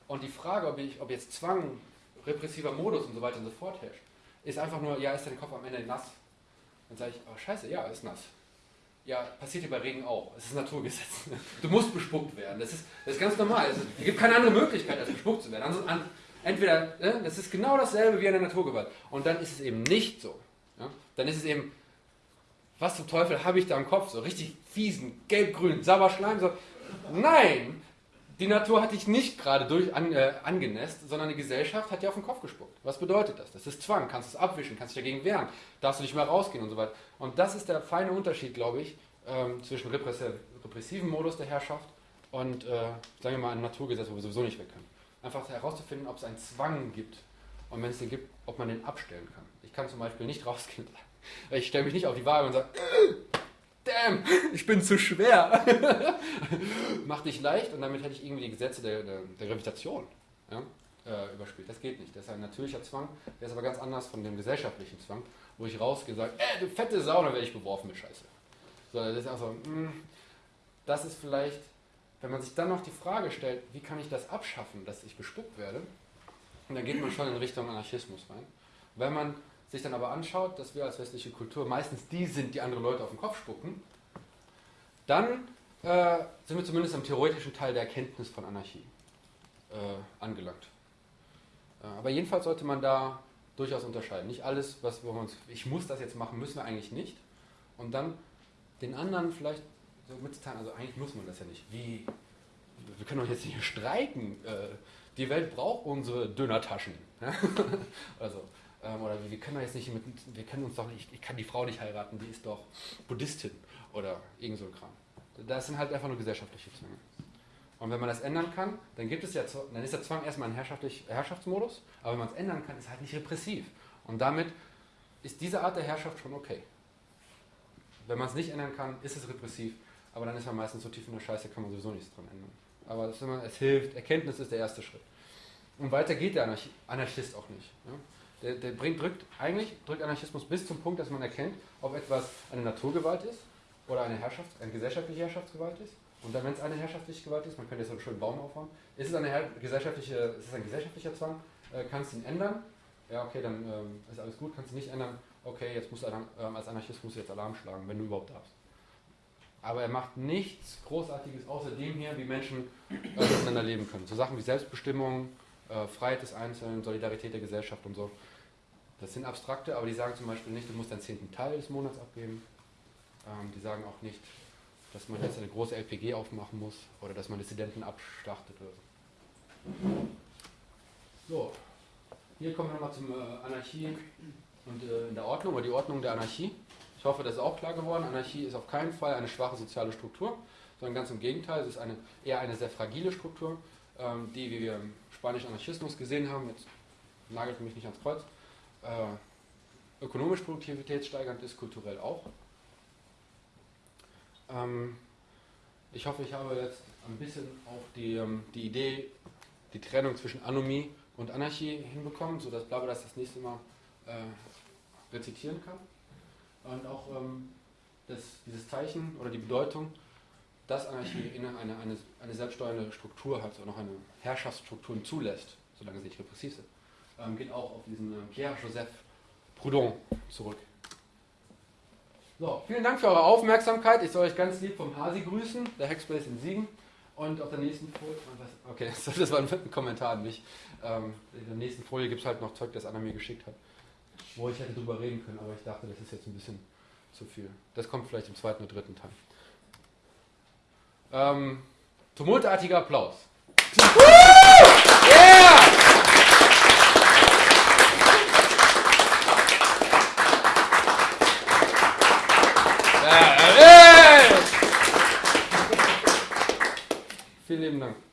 und die Frage, ob, ich, ob jetzt Zwang, repressiver Modus und so weiter und so fort herrscht, ist einfach nur, ja, ist dein Kopf am Ende nass? Dann sage ich, oh scheiße, ja, ist nass. Ja, passiert hier bei Regen auch. Es ist Naturgesetz. [laughs] Du musst bespuckt werden. Das ist, das ist ganz normal. Es gibt keine andere Möglichkeit, als bespuckt zu werden. Also, entweder, äh, das ist genau dasselbe wie eine Naturgewalt. Und dann ist es eben nicht so. Dann ist es eben, was zum Teufel habe ich da im Kopf? So richtig fiesen, gelb-grün, Sauerschleim. So. Nein! Die Natur hat dich nicht gerade durch an, äh, angenässt, sondern die Gesellschaft hat dir auf den Kopf gespuckt. Was bedeutet das? Das ist Zwang. Kannst du es abwischen, kannst dich dagegen wehren, darfst du nicht mehr rausgehen und so weiter. Und das ist der feine Unterschied, glaube ich, ähm, zwischen repressiven Modus der Herrschaft und, äh, sagen wir mal, einem Naturgesetz, wo wir sowieso nicht weg können. Einfach herauszufinden, ob es einen Zwang gibt und wenn es den gibt, ob man den abstellen kann. Ich kann zum Beispiel nicht [laughs] rausgehen. Ich stelle mich nicht auf die Waage und sage, damn, ich bin zu schwer. [laughs] Mach dich leicht und damit hätte ich irgendwie die Gesetze der, der, der Gravitation ja, äh, überspielt. Das geht nicht. Das ist ein natürlicher Zwang, der ist aber ganz anders von dem gesellschaftlichen Zwang, wo ich rausgehe und sage, ey, du fette Sau, dann werde ich beworfen mit Scheiße. So, das ist also, mh, das ist vielleicht, wenn man sich dann noch die Frage stellt, wie kann ich das abschaffen, dass ich bespuckt werde, und dann geht man schon in Richtung Anarchismus rein. Wenn man sich dann aber anschaut, dass wir als westliche Kultur meistens die sind, die andere Leute auf den Kopf spucken, dann äh, sind wir zumindest am theoretischen Teil der Erkenntnis von Anarchie äh, angelangt. Äh, aber jedenfalls sollte man da durchaus unterscheiden. Nicht alles, was wir uns, ich muss das jetzt machen, müssen wir eigentlich nicht. Und dann den anderen vielleicht so mitzuteilen, also eigentlich muss man das ja nicht. Wie? Wir können doch jetzt nicht streiken. Äh, die Welt braucht unsere Dönertaschen. [laughs] also, ähm, oder wir können jetzt nicht mit, wir können uns doch nicht, ich kann die Frau nicht heiraten, die ist doch Buddhistin oder irgend so ein Kram. Das sind halt einfach nur gesellschaftliche Zwänge. Und wenn man das ändern kann, dann gibt es ja, dann ist der Zwang erstmal ein Herrschaftsmodus, aber wenn man es ändern kann, ist es halt nicht repressiv. Und damit ist diese Art der Herrschaft schon okay. Wenn man es nicht ändern kann, ist es repressiv, aber dann ist man meistens so tief in der Scheiße, kann man sowieso nichts dran ändern. Aber immer, es hilft, Erkenntnis ist der erste Schritt. Und weiter geht der Anarchist auch nicht. Ja? Der, der bringt, drückt, eigentlich drückt Anarchismus bis zum Punkt, dass man erkennt, ob etwas eine Naturgewalt ist oder eine, Herrschafts-, eine gesellschaftliche Herrschaftsgewalt ist Und dann, wenn es eine herrschaftliche Gewalt ist, man könnte jetzt einen schönen Baum aufbauen, ist es, eine gesellschaftliche, ist es ein gesellschaftlicher Zwang? Äh, kannst du ihn ändern? Ja, okay, dann ähm, ist alles gut, kannst du nicht ändern. Okay, jetzt musst du ähm, als Anarchist musst du jetzt Alarm schlagen, wenn du überhaupt darfst. Aber er macht nichts Großartiges außer dem hier, wie Menschen äh, miteinander leben können. So Sachen wie Selbstbestimmung, äh, Freiheit des Einzelnen, Solidarität der Gesellschaft und so. Das sind abstrakte, aber die sagen zum Beispiel nicht, du musst deinen zehnten Teil des Monats abgeben. Ähm, die sagen auch nicht, dass man jetzt eine große LPG aufmachen muss oder dass man Dissidenten abschlachtet oder so. So, hier kommen wir nochmal zum äh, Anarchie und äh, in der Ordnung oder die Ordnung der Anarchie. Ich hoffe, das ist auch klar geworden. Anarchie ist auf keinen Fall eine schwache soziale Struktur, sondern ganz im Gegenteil, es ist eine, eher eine sehr fragile Struktur, ähm, die, wie wir spanischen Anarchismus gesehen haben, jetzt nagelt mich nicht ans Kreuz, äh, ökonomisch produktivitätssteigernd ist, kulturell auch. Ähm, ich hoffe, ich habe jetzt ein bisschen auch die, ähm, die Idee, die Trennung zwischen Anomie und Anarchie hinbekommen, sodass Blabla das das nächste Mal äh, rezitieren kann. Und auch ähm, das, dieses Zeichen oder die Bedeutung, dass Anarchie inne eine, eine, eine selbststeuernde Struktur hat und auch eine Herrschaftsstrukturen zulässt, solange sie nicht repressiv sind, ähm, geht auch auf diesen äh, Pierre-Joseph Proudhon zurück. So, vielen Dank für eure Aufmerksamkeit. Ich soll euch ganz lieb vom Hasi grüßen, der Hackspace in Siegen. Und auf der nächsten Folie, okay, [laughs] das war ein Kommentar an mich. Ähm, in der nächsten Folie gibt es halt noch Zeug, das Anna mir geschickt hat, wo ich hätte drüber reden können, aber ich dachte, das ist jetzt ein bisschen zu viel. Das kommt vielleicht im zweiten oder dritten Teil. Ähm, tumultartiger Applaus. yeah! Vielen lieben Dank.